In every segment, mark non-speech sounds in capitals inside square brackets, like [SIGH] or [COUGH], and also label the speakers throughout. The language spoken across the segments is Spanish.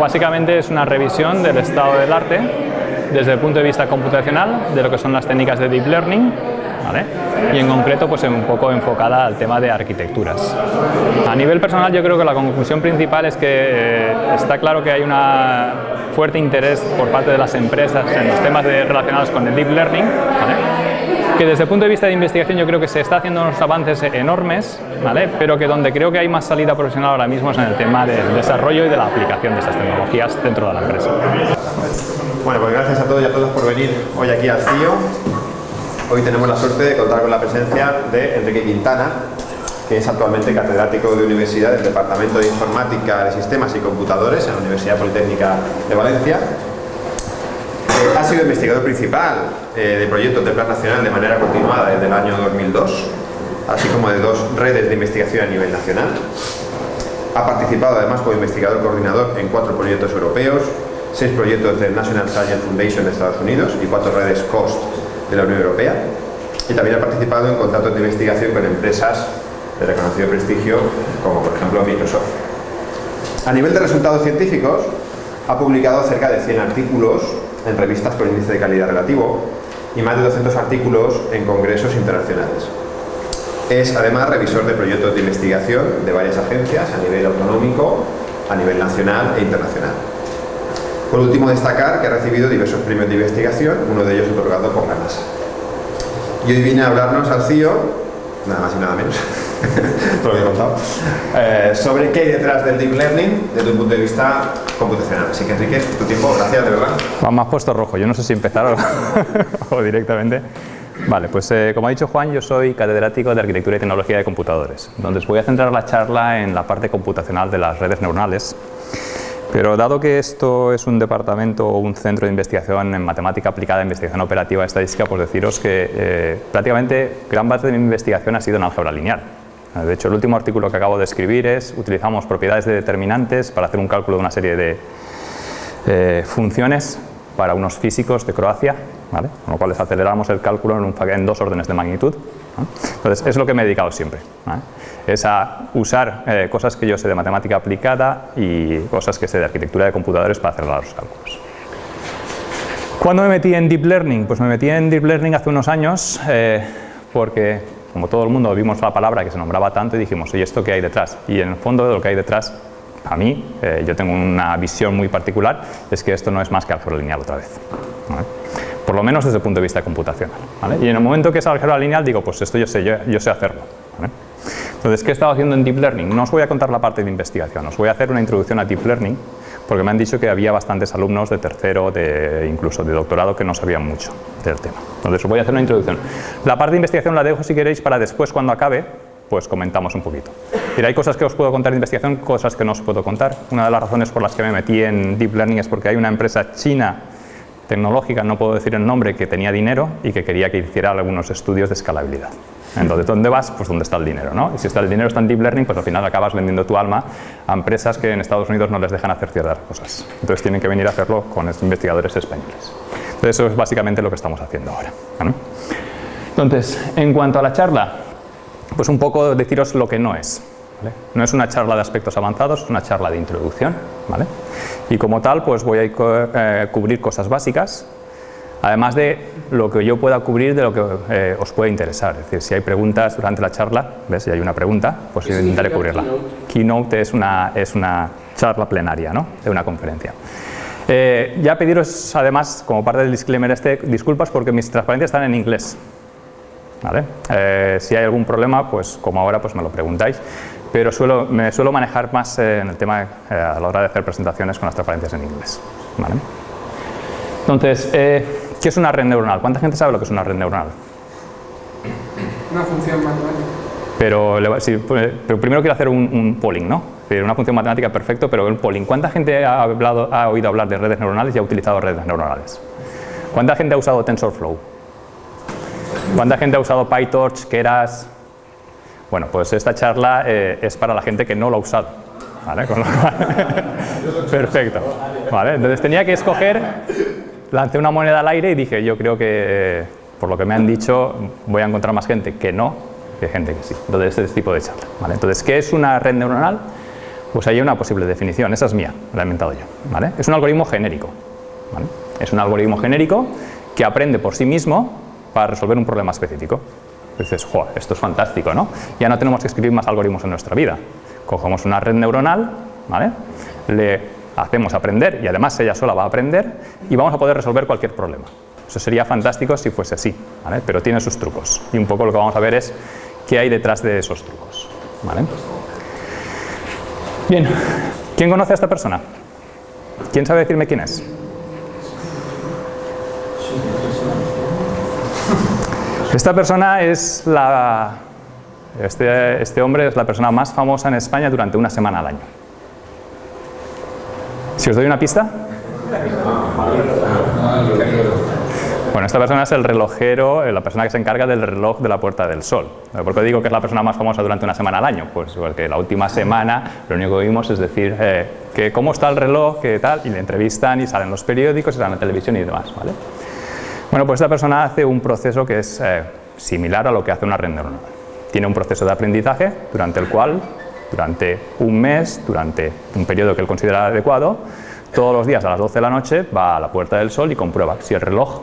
Speaker 1: Básicamente es una revisión del estado del arte desde el punto de vista computacional, de lo que son las técnicas de Deep Learning, y en concreto pues un poco enfocada al tema de arquitecturas. A nivel personal yo creo que la conclusión principal es que eh, está claro que hay un fuerte interés por parte de las empresas en los temas relacionados con el Deep Learning, que desde el punto de vista de investigación yo creo que se está haciendo unos avances enormes, ¿vale? pero que donde creo que hay más salida profesional ahora mismo es en el tema del desarrollo y de la aplicación de estas tecnologías dentro de la empresa.
Speaker 2: Bueno, pues gracias a todos y a todas por venir hoy aquí al CIO. Hoy tenemos la suerte de contar con la presencia de Enrique Quintana, que es actualmente catedrático de universidad del Departamento de Informática de Sistemas y Computadores en la Universidad Politécnica de Valencia. Eh, ha sido investigador principal de proyectos de Plan Nacional de manera continuada desde el año 2002, así como de dos redes de investigación a nivel nacional. Ha participado además como investigador coordinador en cuatro proyectos europeos, seis proyectos del National Science Foundation de Estados Unidos y cuatro redes COST de la Unión Europea y también ha participado en contratos de investigación con empresas de reconocido prestigio como por ejemplo Microsoft. A nivel de resultados científicos ha publicado cerca de 100 artículos en revistas con índice de calidad relativo y más de 200 artículos en congresos internacionales. Es además revisor de proyectos de investigación de varias agencias a nivel autonómico, a nivel nacional e internacional. Por último, destacar que ha recibido diversos premios de investigación, uno de ellos otorgado por la NASA. Y hoy vine a hablarnos al CIO, nada más y nada menos, [LAUGHS] todo lo que he contado, eh, sobre qué hay detrás del Deep Learning desde un punto de vista computacional. Así que Enrique, tu tiempo, gracias de verdad.
Speaker 1: Me has puesto rojo, yo no sé si empezar [LAUGHS] o, directamente. Vale, pues eh, como ha dicho Juan, yo soy catedrático de Arquitectura y Tecnología de Computadores, donde os voy a centrar la charla en la parte computacional de las redes neuronales pero dado que esto es un departamento o un centro de investigación en matemática aplicada, investigación operativa, estadística, pues deciros que eh, prácticamente gran parte de mi investigación ha sido en álgebra lineal. De hecho, el último artículo que acabo de escribir es utilizamos propiedades de determinantes para hacer un cálculo de una serie de eh, funciones para unos físicos de Croacia, con lo cual les aceleramos el cálculo en, dos órdenes de magnitud. Entonces, es lo que me he dedicado siempre es a usar eh, cosas que yo sé de matemática aplicada y cosas que sé de arquitectura de computadores para hacer los cálculos. ¿Cuándo me metí en Deep Learning? Pues me metí en Deep Learning hace unos años eh, porque, como todo el mundo, vimos la palabra que se nombraba tanto y dijimos, ¿y esto qué hay detrás? Y en el fondo de lo que hay detrás, a mí, eh, yo tengo una visión muy particular, es que esto no es más que álgebra lineal otra vez. Por lo menos desde el punto de vista computacional. Y en el momento que es álgebra lineal, digo, pues esto yo sé, yo, sé hacerlo. Entonces, ¿qué he estado haciendo en Deep Learning? No os voy a contar la parte de investigación, os voy a hacer una introducción a Deep Learning, porque me han dicho que había bastantes alumnos de tercero, de, incluso de doctorado, que no sabían mucho del tema. Entonces, os voy a hacer una introducción. La parte de investigación la dejo, si queréis, para después, cuando acabe, pues comentamos un poquito. Pero hay cosas que os puedo contar de investigación, cosas que no os puedo contar. Una de las razones por las que me metí en Deep Learning es porque hay una empresa china tecnológica, no puedo decir el nombre, que tenía dinero y que quería que hiciera algunos estudios de escalabilidad. Entonces, ¿dónde vas? Pues donde está el dinero, ¿no? Y si está el dinero está en Deep Learning, pues al final acabas vendiendo tu alma a empresas que en Estados Unidos no les dejan hacer ciertas cosas. Entonces tienen que venir a hacerlo con investigadores españoles. Entonces eso es básicamente lo que estamos haciendo ahora. Entonces, en cuanto a la charla, pues un poco deciros lo que no es. No es una charla de aspectos avanzados, es una charla de introducción. ¿vale? Y como tal, pues voy a eh, cubrir cosas básicas, Además de lo que yo pueda cubrir de lo que eh, os puede interesar. Es decir, si hay preguntas durante la charla, ¿ves? si hay una pregunta, pues intentaré cubrirla. Keynote, es, una, es una charla plenaria ¿no? de una conferencia. Eh, ya pediros, además, como parte del disclaimer este, disculpas porque mis transparencias están en inglés. ¿Vale? Eh, si hay algún problema, pues como ahora, pues me lo preguntáis. Pero suelo, me suelo manejar más en el tema a la hora de hacer presentaciones con las transparencias en inglés. ¿Vale? Entonces, ¿Qué es una red neuronal? ¿Cuánta gente sabe lo que es una red neuronal?
Speaker 3: Una función matemática.
Speaker 1: Pero, pues, pero primero quiero hacer un, polling, ¿no? Una función matemática perfecto, pero un polling. ¿Cuánta gente ha, hablado, ha oído hablar de redes neuronales y ha utilizado redes neuronales? ¿Cuánta gente ha usado TensorFlow? ¿Cuánta gente ha usado PyTorch, Keras? Bueno, pues esta charla eh, es para la gente que no lo ha usado. ¿Vale? [LAUGHS] Perfecto. ¿Vale? Entonces tenía que escoger lancé una moneda al aire y dije, yo creo que, por lo que me han dicho, voy a encontrar más gente que no que gente que sí. Entonces, este tipo de charla. ¿vale? Entonces, ¿qué es una red neuronal? Pues hay una posible definición, esa es mía, la he inventado yo. ¿vale? Es un algoritmo genérico. ¿vale? Es un algoritmo genérico que aprende por sí mismo para resolver un problema específico. Dices, joder, esto es fantástico, ¿no? Ya no tenemos que escribir más algoritmos en nuestra vida. Cogemos una red neuronal, ¿vale? Le hacemos aprender y además ella sola va a aprender y vamos a poder resolver cualquier problema. Eso sería fantástico si fuese así, ¿vale? pero tiene sus trucos. Y un poco lo que vamos a ver es qué hay detrás de esos trucos. Bien, ¿quién conoce a esta persona? ¿Quién sabe decirme quién es? Esta persona es la... Este, este hombre es la persona más famosa en España durante una semana al año. Si os doy una pista. Bueno, esta persona es el relojero, eh, la persona que se encarga del reloj de la Puerta del Sol. ¿Por qué digo que es la persona más famosa durante una semana al año? Pues porque la última semana lo único que vimos es decir eh, que cómo está el reloj, qué tal, y le entrevistan y salen los periódicos, y salen en la televisión y demás. ¿vale? Bueno, pues esta persona hace un proceso que es eh, similar a lo que hace una neuronal. Tiene un proceso de aprendizaje durante el cual, durante un mes, durante un periodo que él considera adecuado, todos los días a las 12 de la noche va a la Puerta del Sol y comprueba si el reloj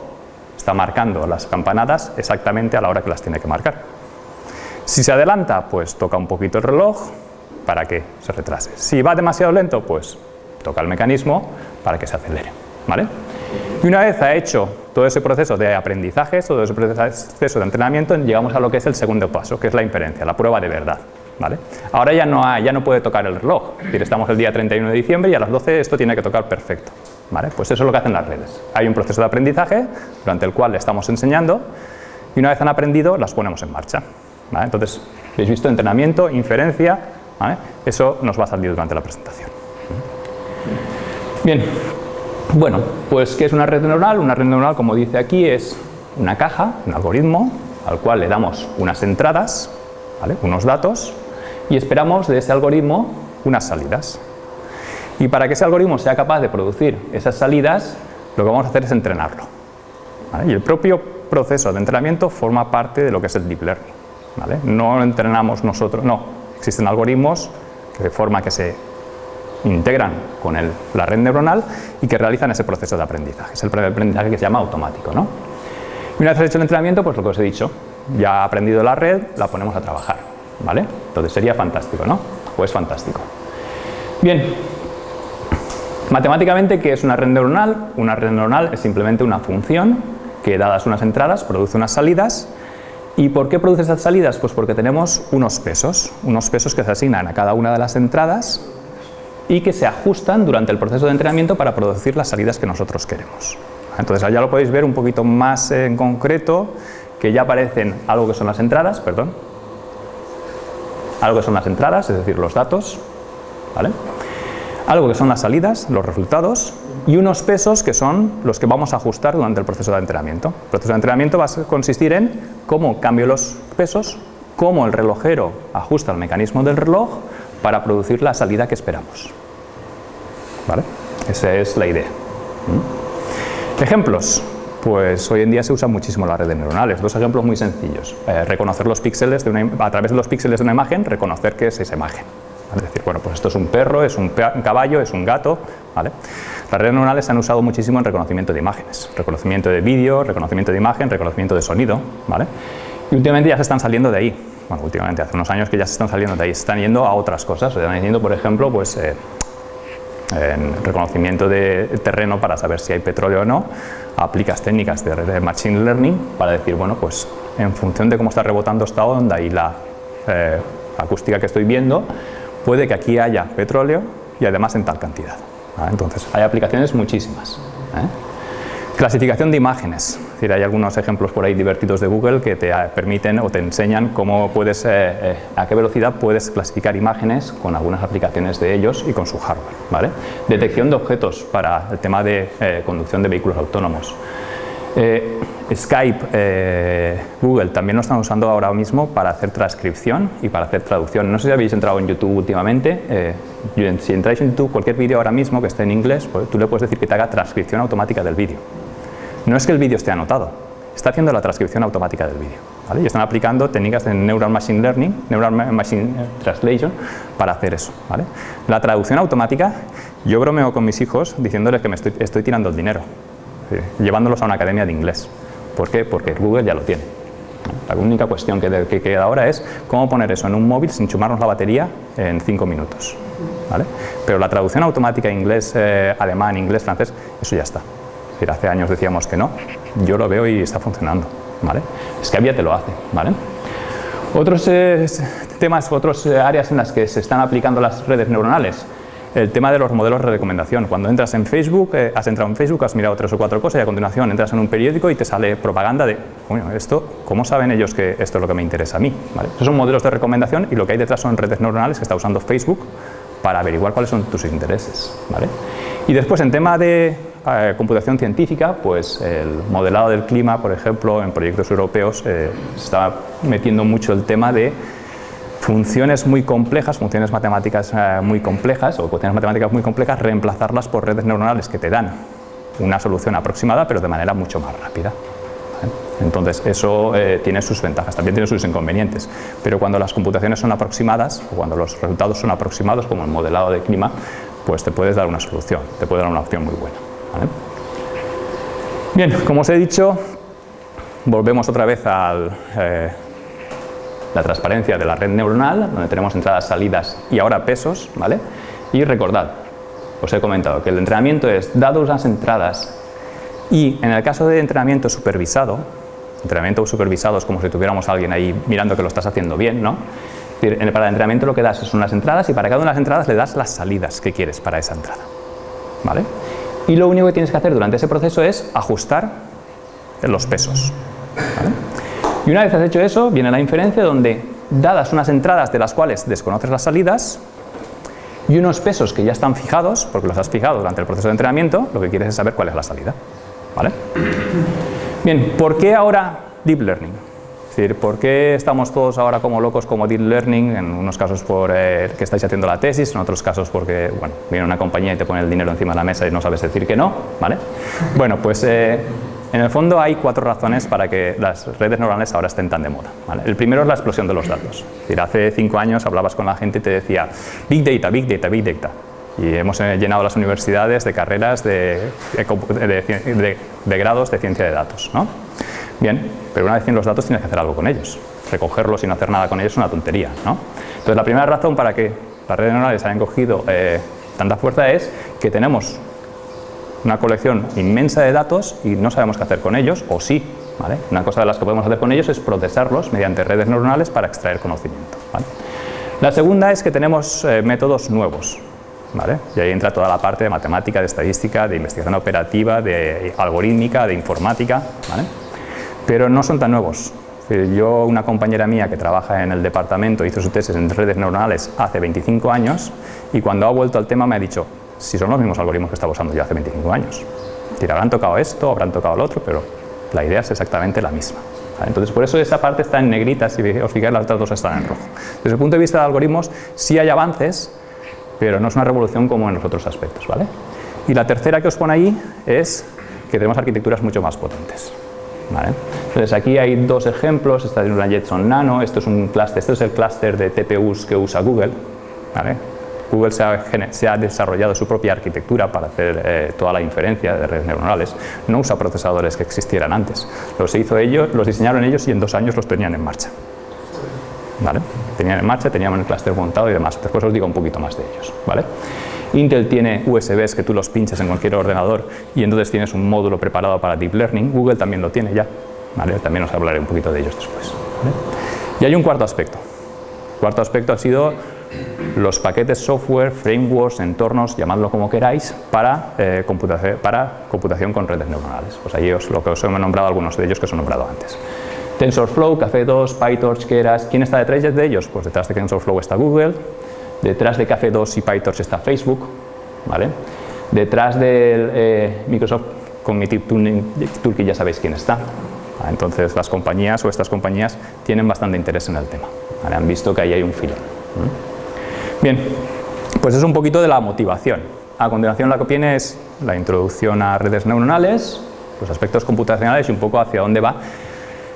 Speaker 1: está marcando las campanadas exactamente a la hora que las tiene que marcar. Si se adelanta, pues toca un poquito el reloj para que se retrase. Si va demasiado lento, pues toca el mecanismo para que se acelere. ¿vale? Y una vez ha hecho todo ese proceso de aprendizaje, todo ese proceso de entrenamiento, llegamos a lo que es el segundo paso, que es la inferencia, la prueba de verdad. Ahora ya no, ya no puede tocar el reloj, es estamos el día 31 de diciembre y a las 12 esto tiene que tocar perfecto. Pues eso es lo que hacen las redes. Hay un proceso de aprendizaje durante el cual le estamos enseñando y una vez han aprendido las ponemos en marcha. Entonces, habéis visto entrenamiento, inferencia, eso nos va a salir durante la presentación. Bien, bueno, pues ¿qué es una red neuronal? Una red neuronal, como dice aquí, es una caja, un algoritmo, al cual le damos unas entradas, unos datos, y esperamos de ese algoritmo unas salidas. Y para que ese algoritmo sea capaz de producir esas salidas, lo que vamos a hacer es entrenarlo. Y el propio proceso de entrenamiento forma parte de lo que es el deep learning. ¿vale? No entrenamos nosotros, no. Existen algoritmos que de forma que se integran con la red neuronal y que realizan ese proceso de aprendizaje. Es el aprendizaje que se llama automático. ¿no? Y una vez hecho el entrenamiento, pues lo que os he dicho, ya ha aprendido la red, la ponemos a trabajar. ¿Vale? Entonces sería fantástico, ¿no? Pues fantástico. Bien, matemáticamente, ¿qué es una red neuronal? Una red neuronal es simplemente una función que dadas unas entradas produce unas salidas ¿Y por qué produce esas salidas? Pues porque tenemos unos pesos, unos pesos que se asignan a cada una de las entradas y que se ajustan durante el proceso de entrenamiento para producir las salidas que nosotros queremos. Entonces allá lo podéis ver un poquito más en concreto, que ya aparecen algo que son las entradas, perdón, algo que son las entradas, es decir, los datos, ¿vale? algo que son las salidas, los resultados, y unos pesos que son los que vamos a ajustar durante el proceso de entrenamiento. El proceso de entrenamiento va a consistir en cómo cambio los pesos, cómo el relojero ajusta el mecanismo del reloj para producir la salida que esperamos. ¿Vale? Esa es la idea. ¿Mm? Ejemplos. Pues hoy en día se usan muchísimo las redes neuronales. Dos ejemplos muy sencillos. Eh, reconocer los píxeles a través de los píxeles de una imagen, reconocer qué es esa imagen. Es decir, bueno, pues esto es un perro, es un, caballo, es un gato. ¿vale? Las redes neuronales se han usado muchísimo en reconocimiento de imágenes. Reconocimiento de vídeo, reconocimiento de imagen, reconocimiento de sonido. ¿vale? Y últimamente ya se están saliendo de ahí bueno, últimamente hace unos años que ya se están saliendo de ahí, se están yendo a otras cosas, se están yendo, por ejemplo, pues, eh, en reconocimiento de terreno para saber si hay petróleo o no, aplicas técnicas de, Machine Learning para decir, bueno, pues en función de cómo está rebotando esta onda y la eh, acústica que estoy viendo, puede que aquí haya petróleo y además en tal cantidad. Entonces, hay aplicaciones muchísimas. ¿eh? Clasificación de imágenes, hay algunos ejemplos por ahí divertidos de Google que te permiten o te enseñan cómo puedes, eh, eh, a qué velocidad puedes clasificar imágenes con algunas aplicaciones de ellos y con su hardware. Detección de objetos para el tema de eh, conducción de vehículos autónomos. Skype, Google también lo están usando ahora mismo para hacer transcripción y para hacer traducción. No sé si habéis entrado en YouTube últimamente. si entráis en YouTube, cualquier vídeo ahora mismo que esté en inglés, pues, tú le puedes decir que te haga transcripción automática del vídeo. No es que el vídeo esté anotado, está haciendo la transcripción automática del vídeo. Y están aplicando técnicas de Neural Machine Learning, Neural Machine Translation, para hacer eso. La traducción automática, yo bromeo con mis hijos diciéndoles que me estoy, tirando el dinero, llevándolos a una academia de inglés. ¿Por qué? Porque Google ya lo tiene. La única cuestión que, que, queda ahora es cómo poner eso en un móvil sin chumarnos la batería en 5 minutos. Pero la traducción automática inglés, eh, alemán, inglés, francés, eso ya está. Hace años decíamos que no, yo lo veo y está funcionando. ¿vale? Scavia te lo hace. ¿vale? Otros eh, temas, otras eh, áreas en las que se están aplicando las redes neuronales, el tema de los modelos de recomendación. Cuando entras en Facebook, eh, has entrado en Facebook, has mirado tres o cuatro cosas y a continuación entras en un periódico y te sale propaganda de, bueno, esto, ¿cómo saben ellos que esto es lo que me interesa a mí? Esos son modelos de recomendación y lo que hay detrás son redes neuronales que está usando Facebook para averiguar cuáles son tus intereses. Y después, en tema de eh, computación científica, pues el modelado del clima, por ejemplo, en proyectos europeos eh, está metiendo mucho el tema de funciones muy complejas, funciones matemáticas eh, muy complejas o funciones matemáticas muy complejas, reemplazarlas por redes neuronales que te dan una solución aproximada pero de manera mucho más rápida. Entonces eso tiene sus ventajas, también tiene sus inconvenientes, pero cuando las computaciones son aproximadas cuando los resultados son aproximados como el modelado de clima, pues te puedes dar una solución, te puede dar una opción muy buena. Bien, como os he dicho, volvemos otra vez a eh, la transparencia de la red neuronal, donde tenemos entradas, salidas y ahora pesos, ¿vale? Y recordad, os he comentado que el entrenamiento es, dados las entradas y en el caso de entrenamiento supervisado, entrenamiento supervisado es como si tuviéramos alguien ahí mirando que lo estás haciendo bien, ¿no? Para el entrenamiento lo que das son las entradas y para cada una de las entradas le das las salidas que quieres para esa entrada, ¿vale? Y lo único que tienes que hacer durante ese proceso es ajustar los pesos. Y una vez has hecho eso, viene la inferencia donde, dadas unas entradas de las cuales desconoces las salidas, y unos pesos que ya están fijados, porque los has fijado durante el proceso de entrenamiento, lo que quieres es saber cuál es la salida. ¿Vale? Bien, ¿por qué ahora Deep Learning? Decir, ¿por qué estamos todos ahora como locos como Deep Learning? En unos casos por eh, que estáis haciendo la tesis, en otros casos porque, bueno, viene una compañía y te pone el dinero encima de la mesa y no sabes decir que no, ¿vale? [LAUGHS] Bueno, pues eh, en el fondo hay cuatro razones para que las redes neuronales ahora estén tan de moda. El primero es la explosión de los datos. decir, hace cinco años hablabas con la gente y te decía Big Data, Big Data, Big Data. Y hemos eh, llenado las universidades de carreras de, de, de grados de ciencia de datos. ¿no? Bien, pero una vez tienes los datos tienes que hacer algo con ellos. Recogerlos y no hacer nada con ellos es una tontería. ¿no? Entonces la primera razón para que las redes neuronales hayan cogido eh, tanta fuerza es que tenemos una colección inmensa de datos y no sabemos qué hacer con ellos, o sí. ¿vale? Una cosa de las que podemos hacer con ellos es procesarlos mediante redes neuronales para extraer conocimiento. La segunda es que tenemos eh, métodos nuevos. ¿Vale? Y ahí entra toda la parte de matemática, de estadística, de investigación operativa, de algorítmica, de informática. ¿vale? Pero no son tan nuevos. Yo, una compañera mía que trabaja en el departamento, hizo su tesis en redes neuronales hace 25 años y cuando ha vuelto al tema me ha dicho, si son los mismos algoritmos que estaba usando yo hace 25 años. Habrán tocado esto, habrán tocado lo otro, pero la idea es exactamente la misma. Entonces, por eso esa parte está en negrita, si os fijáis, las otras dos están en rojo. Desde el punto de vista de algoritmos, sí hay avances, pero no es una revolución como en los otros aspectos. ¿vale? Y la tercera que os pone ahí es que tenemos arquitecturas mucho más potentes. Entonces aquí hay dos ejemplos, esta es una Jetson Nano, esto es un clúster, esto es el clúster de TPUs que usa Google. Google se ha, desarrollado su propia arquitectura para hacer eh, toda la inferencia de redes neuronales. No usa procesadores que existieran antes. Los hizo ellos, los diseñaron ellos y en dos años los tenían en marcha. ¿Vale? Tenían en marcha, tenían el clúster montado y demás. Después os digo un poquito más de ellos. ¿vale? Intel tiene USBs que tú los pinchas en cualquier ordenador y entonces tienes un módulo preparado para Deep Learning. Google también lo tiene ya. También os hablaré un poquito de ellos después. Y hay un cuarto aspecto. El cuarto aspecto ha sido los paquetes software, frameworks, entornos, llamadlo como queráis, para, eh, computación, para computación con redes neuronales. Pues ahí os, lo que os he nombrado algunos de ellos que os he nombrado antes. TensorFlow, Café2, PyTorch, Keras, ¿quién está detrás de ellos? Pues detrás de TensorFlow está Google, Detrás de Café 2 y PyTorch está Facebook. ¿vale? Detrás de eh, Microsoft Cognitive Toolkit ya sabéis quién está. Entonces las compañías o estas compañías tienen bastante interés en el tema. Han visto que ahí hay un filo. Bien, pues es un poquito de la motivación. A continuación la que viene es la introducción a redes neuronales, los aspectos computacionales y un poco hacia dónde va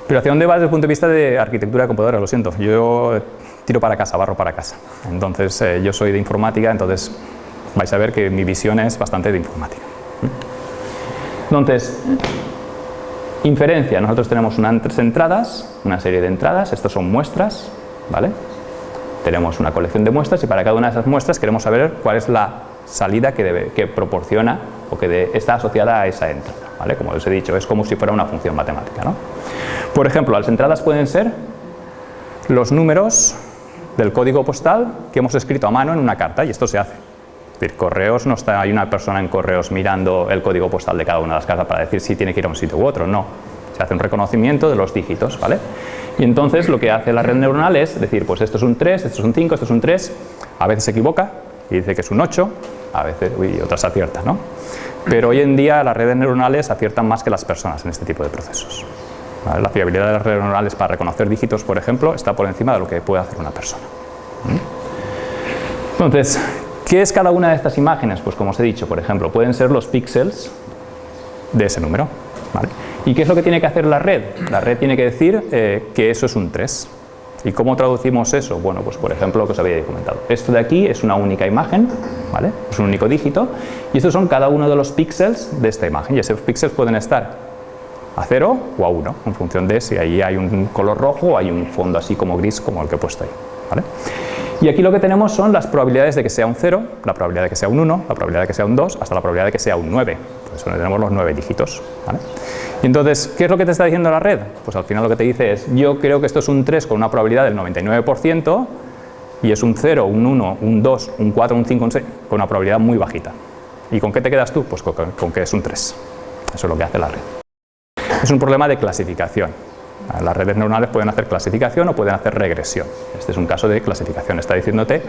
Speaker 1: Pero ¿hacia dónde va desde el punto de vista de arquitectura de computadora? Lo siento, yo tiro para casa, barro para casa. Entonces, eh, yo soy de informática, entonces vais a ver que mi visión es bastante de informática. Entonces, inferencia, nosotros tenemos unas entradas, una serie de entradas, estas son muestras, ¿vale? Tenemos una colección de muestras y para cada una de esas muestras queremos saber cuál es la salida que, debe, que proporciona o que está asociada a esa entrada, ¿vale? Como os he dicho, es como si fuera una función matemática, ¿no? Por ejemplo, las entradas pueden ser los números del código postal que hemos escrito a mano en una carta y esto se hace. Es decir, correos no está, hay una persona en correos mirando el código postal de cada una de las cartas para decir si tiene que ir a un sitio u otro, no. Se hace un reconocimiento de los dígitos, ¿vale? Y entonces lo que hace la red neuronal es decir, pues esto es un 3, esto es un 5, esto es un 3, a veces se equivoca y dice que es un 8, a veces, uy, otras acierta, ¿no? Pero hoy en día las redes neuronales aciertan más que las personas en este tipo de procesos. La fiabilidad de las redes neuronales para reconocer dígitos, por ejemplo, está por encima de lo que puede hacer una persona. Entonces, ¿qué es cada una de estas imágenes? Pues como os he dicho, por ejemplo, pueden ser los píxeles de ese número. ¿Y qué es lo que tiene que hacer la red? La red tiene que decir eh, que eso es un 3. ¿Y cómo traducimos eso? Bueno, pues por ejemplo lo que os había comentado. Esto de aquí es una única imagen, ¿vale? Es un único dígito y estos son cada uno de los píxeles de esta imagen y esos píxeles pueden estar a 0 o a 1 en función de si ahí hay un color rojo o hay un fondo así como gris como el que he puesto ahí. ¿vale? Y aquí lo que tenemos son las probabilidades de que sea un 0, la probabilidad de que sea un 1, la probabilidad de que sea un 2, hasta la probabilidad de que sea un 9. Por eso tenemos los 9 dígitos. ¿vale? Y entonces, ¿qué es lo que te está diciendo la red? Pues al final lo que te dice es, yo creo que esto es un 3 con una probabilidad del 99% y es un 0, un 1, un 2, un 4, un 5, un 6, con una probabilidad muy bajita. ¿Y con qué te quedas tú? Pues con, con que es un 3. Eso es lo que hace la red. Es un problema de clasificación. Las redes neuronales pueden hacer clasificación o pueden hacer regresión. Este es un caso de clasificación. Está diciéndote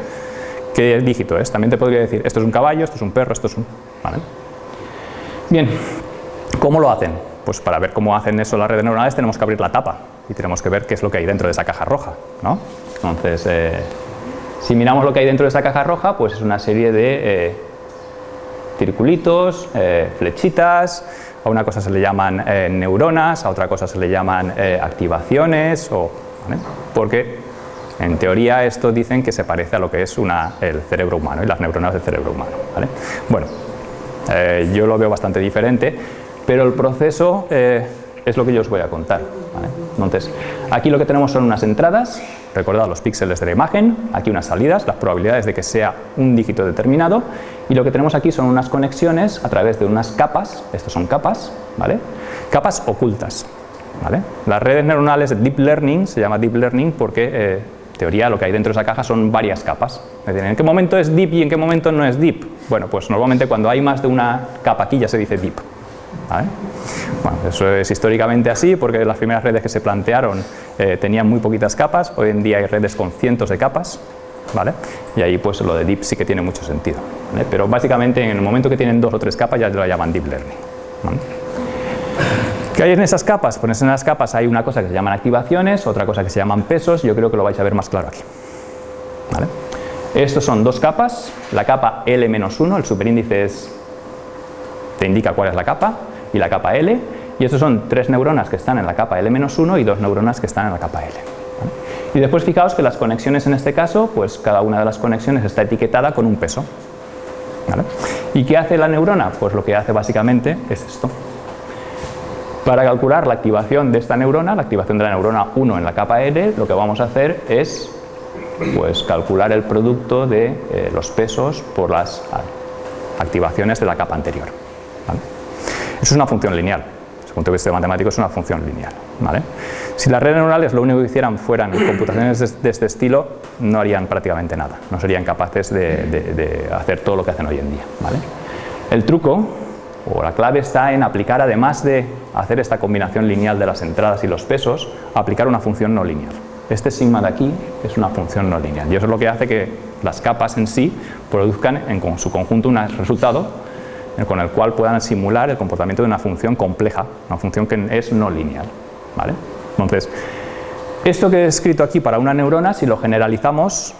Speaker 1: qué dígito es. También te podría decir, esto es un caballo, esto es un perro, esto es un... Bien, ¿cómo lo hacen? Pues para ver cómo hacen eso las redes neuronales tenemos que abrir la tapa y tenemos que ver qué es lo que hay dentro de esa caja roja. ¿no? Entonces, eh, si miramos lo que hay dentro de esa caja roja, pues es una serie de eh, circulitos, eh, flechitas, a una cosa se le llaman eh, neuronas, a otra cosa se le llaman eh, activaciones, o, porque en teoría esto dicen que se parece a lo que es una, el cerebro humano y las neuronas del cerebro humano. Bueno, eh, yo lo veo bastante diferente, pero el proceso es lo que yo os voy a contar. Entonces, aquí lo que tenemos son unas entradas, recordad los píxeles de la imagen, aquí unas salidas, las probabilidades de que sea un dígito determinado, y lo que tenemos aquí son unas conexiones a través de unas capas, estas son capas, ¿vale? capas ocultas. ¿vale? Las redes neuronales de Deep Learning, se llama Deep Learning porque eh, teoría lo que hay dentro de esa caja son varias capas. Es decir, ¿en qué momento es deep y en qué momento no es deep? Bueno, pues normalmente cuando hay más de una capa aquí ya se dice deep. Bueno, eso es históricamente así porque las primeras redes que se plantearon eh, tenían muy poquitas capas, hoy en día hay redes con cientos de capas, ¿vale? Y ahí pues lo de deep sí que tiene mucho sentido, Pero básicamente en el momento que tienen dos o tres capas ya lo llaman deep learning, ¿Qué hay en esas capas? Pues en esas capas hay una cosa que se llaman activaciones, otra cosa que se llaman pesos, yo creo que lo vais a ver más claro aquí. ¿Vale? Estos son dos capas, la capa L-1, el superíndice es, te indica cuál es la capa, y la capa L, y estos son tres neuronas que están en la capa L-1 y dos neuronas que están en la capa L. Y después fijaos que las conexiones en este caso, pues cada una de las conexiones está etiquetada con un peso. ¿Y qué hace la neurona? Pues lo que hace básicamente es esto. Para calcular la activación de esta neurona, la activación de la neurona 1 en la capa L, lo que vamos a hacer es pues, calcular el producto de eh, los pesos por las activaciones de la capa anterior. Eso es una función lineal. Desde el punto de vista matemático es una función lineal. Si las redes neurales lo único que hicieran fueran computaciones de, este estilo, no harían prácticamente nada. No serían capaces de, hacer todo lo que hacen hoy en día. ¿vale? El truco o la clave está en aplicar, además de hacer esta combinación lineal de las entradas y los pesos, aplicar una función no lineal. Este sigma de aquí es una función no lineal y eso es lo que hace que las capas en sí produzcan en su conjunto un resultado con el cual puedan simular el comportamiento de una función compleja, una función que es no lineal. ¿vale? Entonces, esto que he escrito aquí para una neurona, si lo generalizamos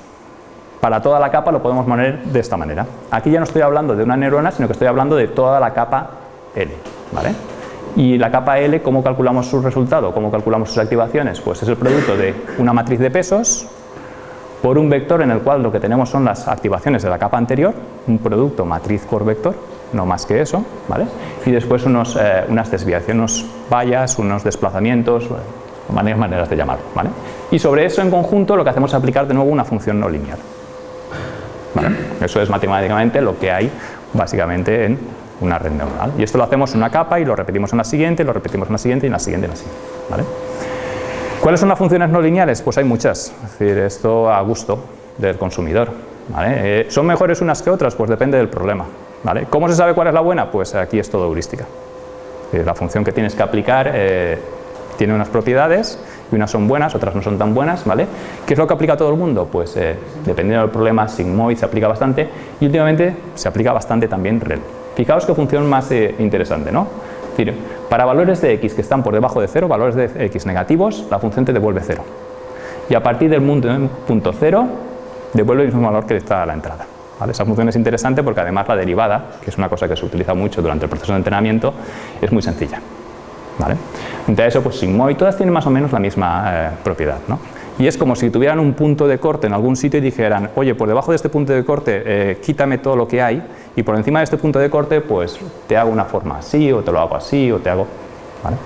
Speaker 1: para toda la capa lo podemos poner de esta manera. Aquí ya no estoy hablando de una neurona, sino que estoy hablando de toda la capa L. ¿vale? Y la capa L, ¿cómo calculamos su resultado? ¿Cómo calculamos sus activaciones? Pues es el producto de una matriz de pesos por un vector en el cual lo que tenemos son las activaciones de la capa anterior, un producto matriz por vector, no más que eso, ¿vale? Y después unos, eh, unas desviaciones, unos vallas, unos desplazamientos, varias maneras de llamarlo, ¿vale? Y sobre eso en conjunto lo que hacemos es aplicar de nuevo una función no lineal. ¿vale? Eso es matemáticamente lo que hay básicamente en una red neuronal. Y esto lo hacemos en una capa y lo repetimos en la siguiente, lo repetimos en la siguiente y en la siguiente y en la siguiente. ¿vale? ¿Cuáles son las funciones no lineales? Pues hay muchas, es decir, esto a gusto del consumidor. ¿vale? Eh, ¿Son mejores unas que otras? Pues depende del problema. ¿Vale? ¿Cómo se sabe cuál es la buena? Pues aquí es todo heurística. la función que tienes que aplicar eh, tiene unas propiedades y unas son buenas, otras no son tan buenas, ¿vale? ¿Qué es lo que aplica todo el mundo? Pues eh, dependiendo del problema, Sigmoid se aplica bastante y últimamente se aplica bastante también REL. Fijaos qué función más eh, interesante, ¿no? Es para valores de x que están por debajo de 0, valores de x negativos, la función te devuelve 0. Y a partir del punto 0, devuelve el mismo valor que está a la entrada. Esa función es interesante porque además la derivada, que es una cosa que se utiliza mucho durante el proceso de entrenamiento, es muy sencilla. ¿vale? Entonces eso, pues sigmoid, todas tienen más o menos la misma eh, propiedad. ¿no? Y es como si tuvieran un punto de corte en algún sitio y dijeran, oye, por debajo de este punto de corte eh, quítame todo lo que hay y por encima de este punto de corte pues te hago una forma así o te lo hago así o te hago... ¿vale?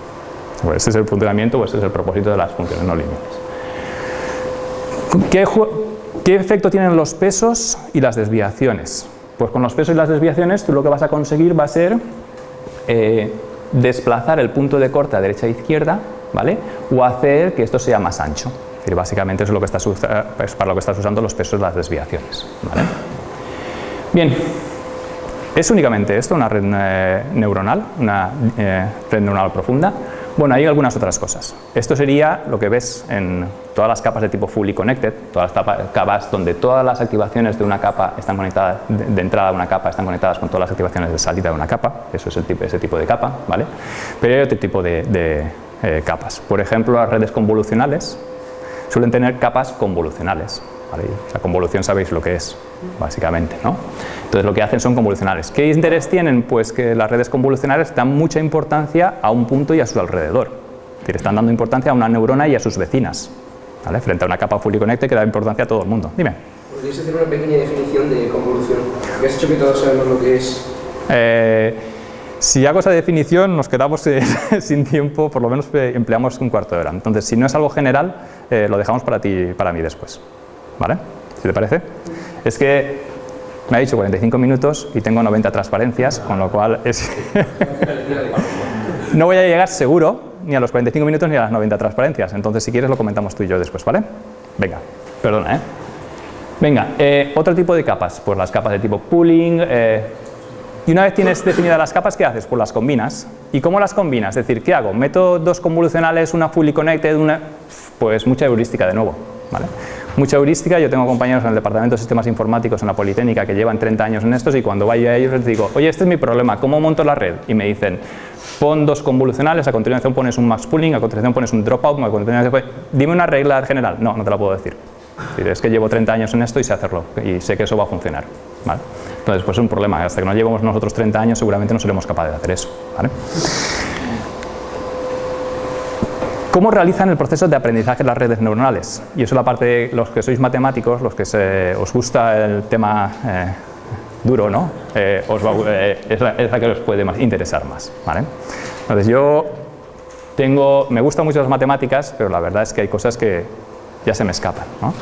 Speaker 1: Pues ese es el funcionamiento o ese es el propósito de las funciones no lineales. ¿Qué, ¿Qué efecto tienen los pesos y las desviaciones? Pues con los pesos y las desviaciones tú lo que vas a conseguir va a ser eh, desplazar el punto de corte a derecha e izquierda, ¿vale? O hacer que esto sea más ancho. Es decir, básicamente es, lo que estás, es para lo que estás usando los pesos y las desviaciones. Bien, ¿es únicamente esto una red eh, neuronal, una eh, red neuronal profunda? Bueno, hay algunas otras cosas. Esto sería lo que ves en todas las capas de tipo fully connected, todas las capas donde todas las activaciones de una capa están conectadas, de, entrada de una capa están conectadas con todas las activaciones de salida de una capa, eso es el tipo, ese tipo de capa, ¿vale? Pero hay otro tipo de, eh, capas. Por ejemplo, las redes convolucionales suelen tener capas convolucionales, la convolución sabéis lo que es, básicamente. ¿no? Entonces lo que hacen son convolucionales. ¿Qué interés tienen? Pues que las redes convolucionales dan mucha importancia a un punto y a su alrededor. Es decir, están dando importancia a una neurona y a sus vecinas. ¿vale? Frente a una capa fully connected que da importancia a todo el mundo. Dime.
Speaker 4: ¿Podrías hacer una pequeña definición de convolución? Porque has hecho que todos sabemos lo que es.
Speaker 1: Eh, si hago esa definición nos quedamos eh, [LAUGHS] sin tiempo, por lo menos eh, empleamos un cuarto de hora. Entonces, si no es algo general, lo dejamos para ti para mí después. ¿Vale? ¿Si te parece? Es que me ha dicho 45 minutos y tengo 90 transparencias, con lo cual es [LAUGHS] no voy a llegar seguro ni a los 45 minutos ni a las 90 transparencias. Entonces, si quieres, lo comentamos tú y yo después, ¿vale? Venga, perdona, ¿eh? Venga, eh, otro tipo de capas, pues las capas de tipo pooling. Eh, y una vez tienes definidas las capas, ¿qué haces? Pues las combinas. ¿Y cómo las combinas? Es decir, ¿qué hago? ¿Meto dos convolucionales, una fully connected, una...? Pues mucha heurística de nuevo, ¿vale? mucha heurística. Yo tengo compañeros en el Departamento de Sistemas Informáticos en la Politécnica que llevan 30 años en estos y cuando vaya a ellos les digo, oye, este es mi problema, ¿cómo monto la red? Y me dicen, pon dos convolucionales, a continuación pones un max pooling, a continuación pones un dropout, a continuación dime una regla general. No, no te la puedo decir. Es que llevo 30 años en esto y sé hacerlo y sé que eso va a funcionar. Entonces, pues es un problema. Hasta que no llevemos nosotros 30 años seguramente no seremos capaces de hacer eso. ¿Cómo realizan el proceso de aprendizaje las redes neuronales? Y eso es la parte de los que sois matemáticos, los que os gusta el tema eh, duro, ¿no? Eh, eh, es, la, que os puede interesar más. ¿vale? Entonces yo tengo, me gustan mucho las matemáticas, pero la verdad es que hay cosas que ya se me escapan. ¿no?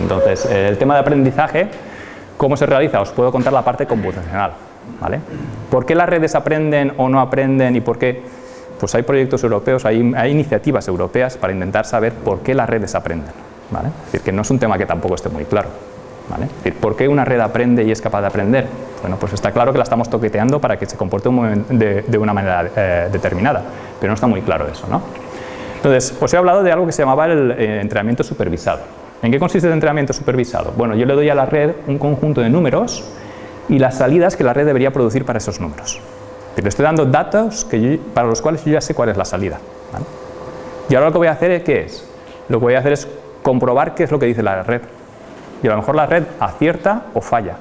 Speaker 1: Entonces, el tema de aprendizaje, ¿cómo se realiza? Os puedo contar la parte computacional. ¿vale? ¿Por qué las redes aprenden o no aprenden y por qué? pues hay proyectos europeos, hay, iniciativas europeas para intentar saber por qué las redes aprenden. ¿vale? Es decir, que no es un tema que tampoco esté muy claro. ¿vale? Es decir, ¿por qué una red aprende y es capaz de aprender? Bueno, pues está claro que la estamos toqueteando para que se comporte de, una manera eh, determinada, pero no está muy claro eso. ¿no? Entonces, os he hablado de algo que se llamaba el eh, entrenamiento supervisado. ¿En qué consiste el entrenamiento supervisado? Bueno, yo le doy a la red un conjunto de números y las salidas que la red debería producir para esos números. Le estoy dando datos que para los cuales yo ya sé cuál es la salida. Y ahora lo que voy a hacer es, ¿qué? Lo que voy a hacer es comprobar qué es lo que dice la red. Y a lo mejor la red acierta o falla.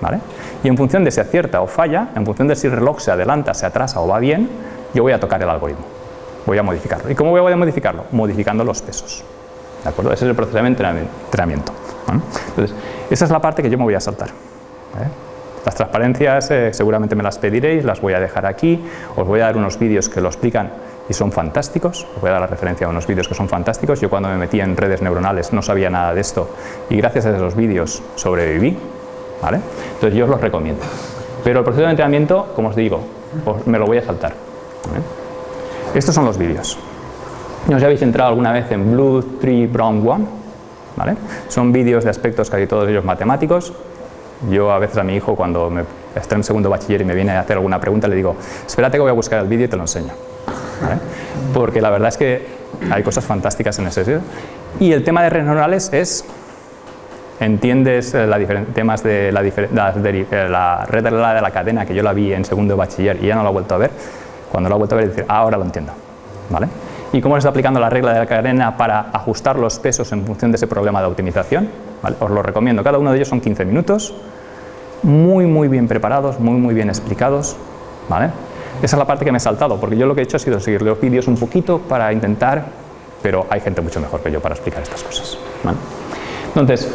Speaker 1: ¿Vale? Y en función de si acierta o falla, en función de si el reloj se adelanta, se atrasa o va bien, yo voy a tocar el algoritmo. Voy a modificarlo. ¿Y cómo voy a modificarlo? Modificando los pesos. ¿De acuerdo? Ese es el proceso de entrenamiento. Entonces, esa es la parte que yo me voy a saltar. Las transparencias eh, seguramente me las pediréis, las voy a dejar aquí, os voy a dar unos vídeos que lo explican y son fantásticos, os voy a dar la referencia a unos vídeos que son fantásticos, yo cuando me metí en redes neuronales no sabía nada de esto y gracias a esos vídeos sobreviví, ¿vale? entonces yo os los recomiendo. Pero el proceso de entrenamiento, como os digo, me lo voy a saltar. Estos son los vídeos. ¿No os habéis entrado alguna vez en Blue 3 Brown 1? ¿Vale? Son vídeos de aspectos casi todos ellos matemáticos, yo a veces a mi hijo cuando me, está en segundo bachiller y me viene a hacer alguna pregunta le digo, espérate que voy a buscar el vídeo y te lo enseño. Porque la verdad es que hay cosas fantásticas en ese sitio. Y el tema de redes neuronales es, entiendes eh, la temas de la, eh, red de la, de la cadena que yo la vi en segundo bachiller y ya no la he vuelto a ver, cuando la he vuelto a ver decir, ah, ahora lo entiendo. ¿Vale? ¿Y cómo se está aplicando la regla de la cadena para ajustar los pesos en función de ese problema de optimización? Os lo recomiendo, cada uno de ellos son 15 minutos, muy muy bien preparados, muy muy bien explicados. ¿vale? Esa es la parte que me he saltado, porque yo lo que he hecho ha sido seguir los vídeos un poquito para intentar, pero hay gente mucho mejor que yo para explicar estas cosas. Entonces,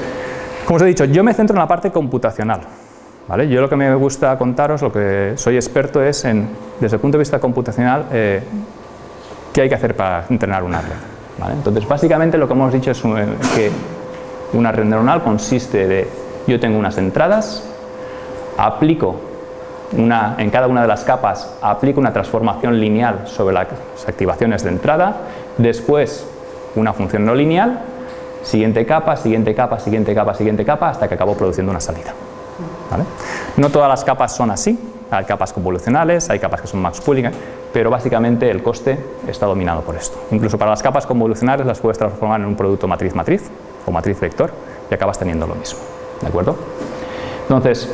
Speaker 1: como os he dicho, yo me centro en la parte computacional. ¿vale? Yo lo que me gusta contaros, lo que soy experto es en, desde el punto de vista computacional, eh, qué hay que hacer para entrenar una red. Entonces, básicamente lo que hemos dicho es que una red neuronal consiste de, yo tengo unas entradas, aplico una, en cada una de las capas, aplico una transformación lineal sobre las activaciones de entrada, después una función no lineal, siguiente capa, siguiente capa, siguiente capa, siguiente capa, hasta que acabo produciendo una salida. No todas las capas son así, hay capas convolucionales, hay capas que son max pooling, pero básicamente el coste está dominado por esto. Incluso para las capas convolucionales las puedes transformar en un producto matriz-matriz, o matriz vector y acabas teniendo lo mismo. ¿De acuerdo? Entonces,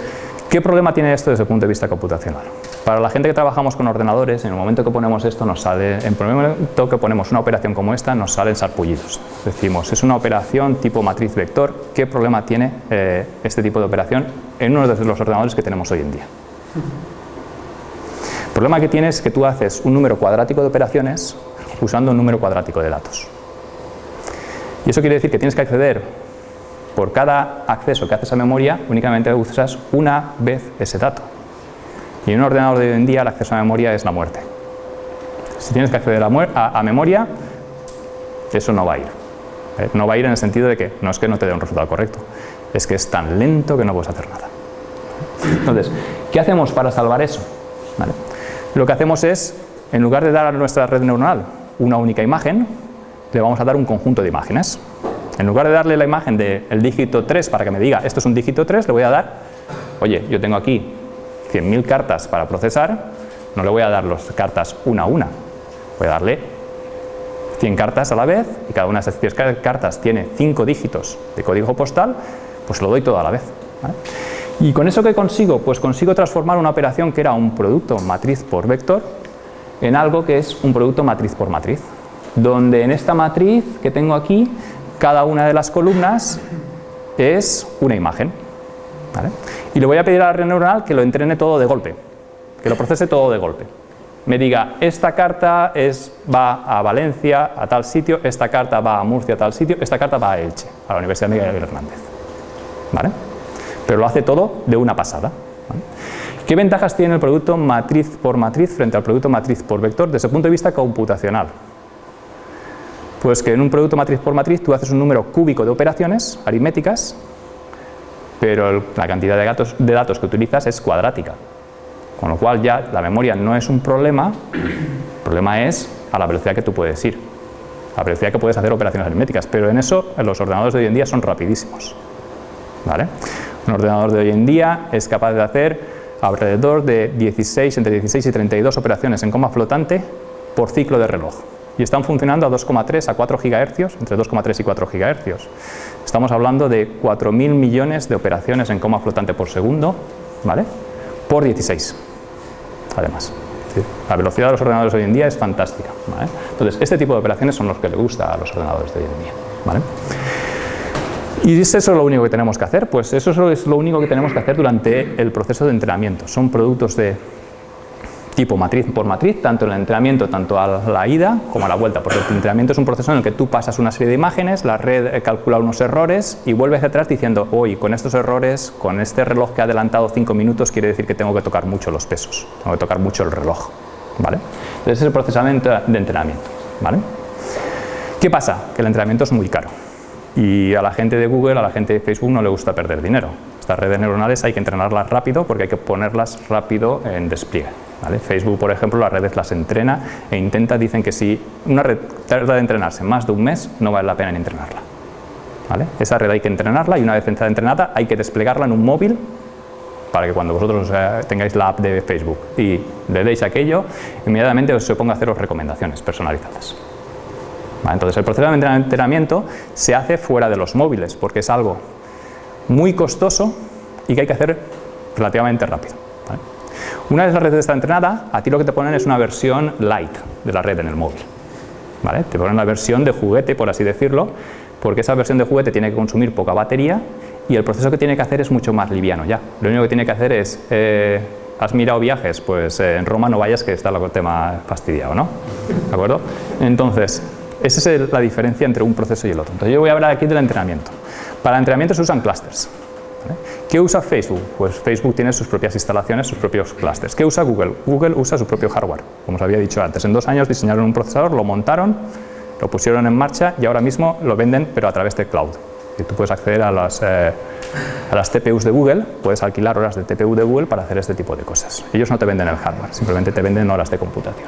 Speaker 1: ¿qué problema tiene esto desde el punto de vista computacional? Para la gente que trabajamos con ordenadores, en el momento que ponemos esto, nos sale, en el momento que ponemos una operación como esta, nos salen sarpullidos. Decimos, es una operación tipo matriz vector, ¿qué problema tiene eh, este tipo de operación en uno de los ordenadores que tenemos hoy en día? El problema que tiene es que tú haces un número cuadrático de operaciones usando un número cuadrático de datos. Y eso quiere decir que tienes que acceder por cada acceso que haces a memoria, únicamente usas una vez ese dato. Y en un ordenador de hoy en día el acceso a memoria es la muerte. Si tienes que acceder a, memoria, eso no va a ir. No va a ir en el sentido de que no es que no te dé un resultado correcto, es que es tan lento que no puedes hacer nada. Entonces, ¿qué hacemos para salvar eso? Lo que hacemos es, en lugar de dar a nuestra red neuronal una única imagen, le vamos a dar un conjunto de imágenes. En lugar de darle la imagen del dígito 3 para que me diga esto es un dígito 3, le voy a dar, oye, yo tengo aquí 100.000 cartas para procesar, no le voy a dar las cartas una a una, voy a darle 100 cartas a la vez y cada una de esas 100 cartas tiene 5 dígitos de código postal, pues lo doy todo a la vez. ¿Y con eso qué consigo? Pues consigo transformar una operación que era un producto matriz por vector en algo que es un producto matriz por matriz donde en esta matriz que tengo aquí, cada una de las columnas es una imagen. Y le voy a pedir a la red que lo entrene todo de golpe, que lo procese todo de golpe. Me diga, esta carta es, va a Valencia, a tal sitio, esta carta va a Murcia, a tal sitio, esta carta va a Elche, a la Universidad Miguel Hernández. ¿Vale? Pero lo hace todo de una pasada. ¿Qué ventajas tiene el producto matriz por matriz frente al producto matriz por vector desde el punto de vista computacional? Pues que en un producto matriz por matriz tú haces un número cúbico de operaciones aritméticas, pero la cantidad de datos, que utilizas es cuadrática. Con lo cual ya la memoria no es un problema, el problema es a la velocidad que tú puedes ir, a la velocidad que puedes hacer operaciones aritméticas, pero en eso los ordenadores de hoy en día son rapidísimos. Un ordenador de hoy en día es capaz de hacer alrededor de 16, entre 16 y 32 operaciones en coma flotante por ciclo de reloj y están funcionando a 2,3 a 4 GHz, entre 2,3 y 4 GHz. Estamos hablando de 4.000 millones de operaciones en coma flotante por segundo, ¿vale? Por 16, además. La velocidad de los ordenadores hoy en día es fantástica. Entonces, este tipo de operaciones son los que le gusta a los ordenadores de hoy en día. ¿vale? ¿Y es eso lo único que tenemos que hacer? Pues eso es lo único que tenemos que hacer durante el proceso de entrenamiento. Son productos de tipo matriz por matriz, tanto en el entrenamiento, tanto a la ida como a la vuelta, porque el entrenamiento es un proceso en el que tú pasas una serie de imágenes, la red calcula unos errores y vuelves atrás diciendo, hoy con estos errores, con este reloj que ha adelantado 5 minutos, quiere decir que tengo que tocar mucho los pesos, tengo que tocar mucho el reloj. ¿vale? Entonces es el procesamiento de entrenamiento. ¿vale? ¿Qué pasa? Que el entrenamiento es muy caro y a la gente de Google, a la gente de Facebook no le gusta perder dinero. Estas redes neuronales hay que entrenarlas rápido porque hay que ponerlas rápido en despliegue. Facebook, por ejemplo, las redes las entrena e intenta, dicen que si una red tarda de entrenarse más de un mes, no vale la pena entrenarla. Esa red hay que entrenarla y una vez entrenada hay que desplegarla en un móvil para que cuando vosotros tengáis la app de Facebook y le deis aquello, inmediatamente os se ponga a haceros recomendaciones personalizadas. Entonces el proceso de entrenamiento se hace fuera de los móviles porque es algo muy costoso y que hay que hacer relativamente rápido. Una vez la red está entrenada, a ti lo que te ponen es una versión light de la red en el móvil. Te ponen la versión de juguete, por así decirlo, porque esa versión de juguete tiene que consumir poca batería y el proceso que tiene que hacer es mucho más liviano ya. Lo único que tiene que hacer es, eh, ¿has mirado viajes? Pues eh, en Roma no vayas que está el tema fastidiado, ¿no? ¿De acuerdo? Entonces, esa es la diferencia entre un proceso y el otro. Entonces yo voy a hablar aquí del entrenamiento. Para el entrenamiento se usan clusters. ¿Qué usa Facebook? Pues Facebook tiene sus propias instalaciones, sus propios clusters. ¿Qué usa Google? Google usa su propio hardware, como os había dicho antes. En dos años diseñaron un procesador, lo montaron, lo pusieron en marcha y ahora mismo lo venden, pero a través de cloud. Y tú puedes acceder a las, eh, a las TPUs de Google, puedes alquilar horas de TPU de Google para hacer este tipo de cosas. Ellos no te venden el hardware, simplemente te venden horas de computación.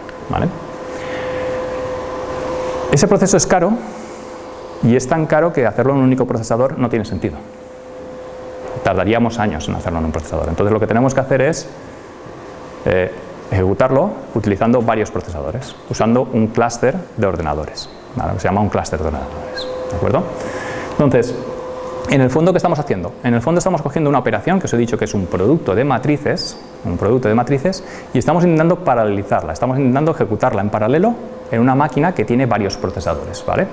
Speaker 1: Ese proceso es caro y es tan caro que hacerlo en un único procesador no tiene sentido tardaríamos años en hacerlo en un procesador. Entonces lo que tenemos que hacer es eh, ejecutarlo utilizando varios procesadores, usando un clúster de ordenadores, que se llama un clúster de ordenadores. ¿De acuerdo? Entonces, en el fondo, ¿qué estamos haciendo? En el fondo estamos cogiendo una operación que os he dicho que es un producto de matrices, un producto de matrices, y estamos intentando paralelizarla, estamos intentando ejecutarla en paralelo en una máquina que tiene varios procesadores, ¿vale?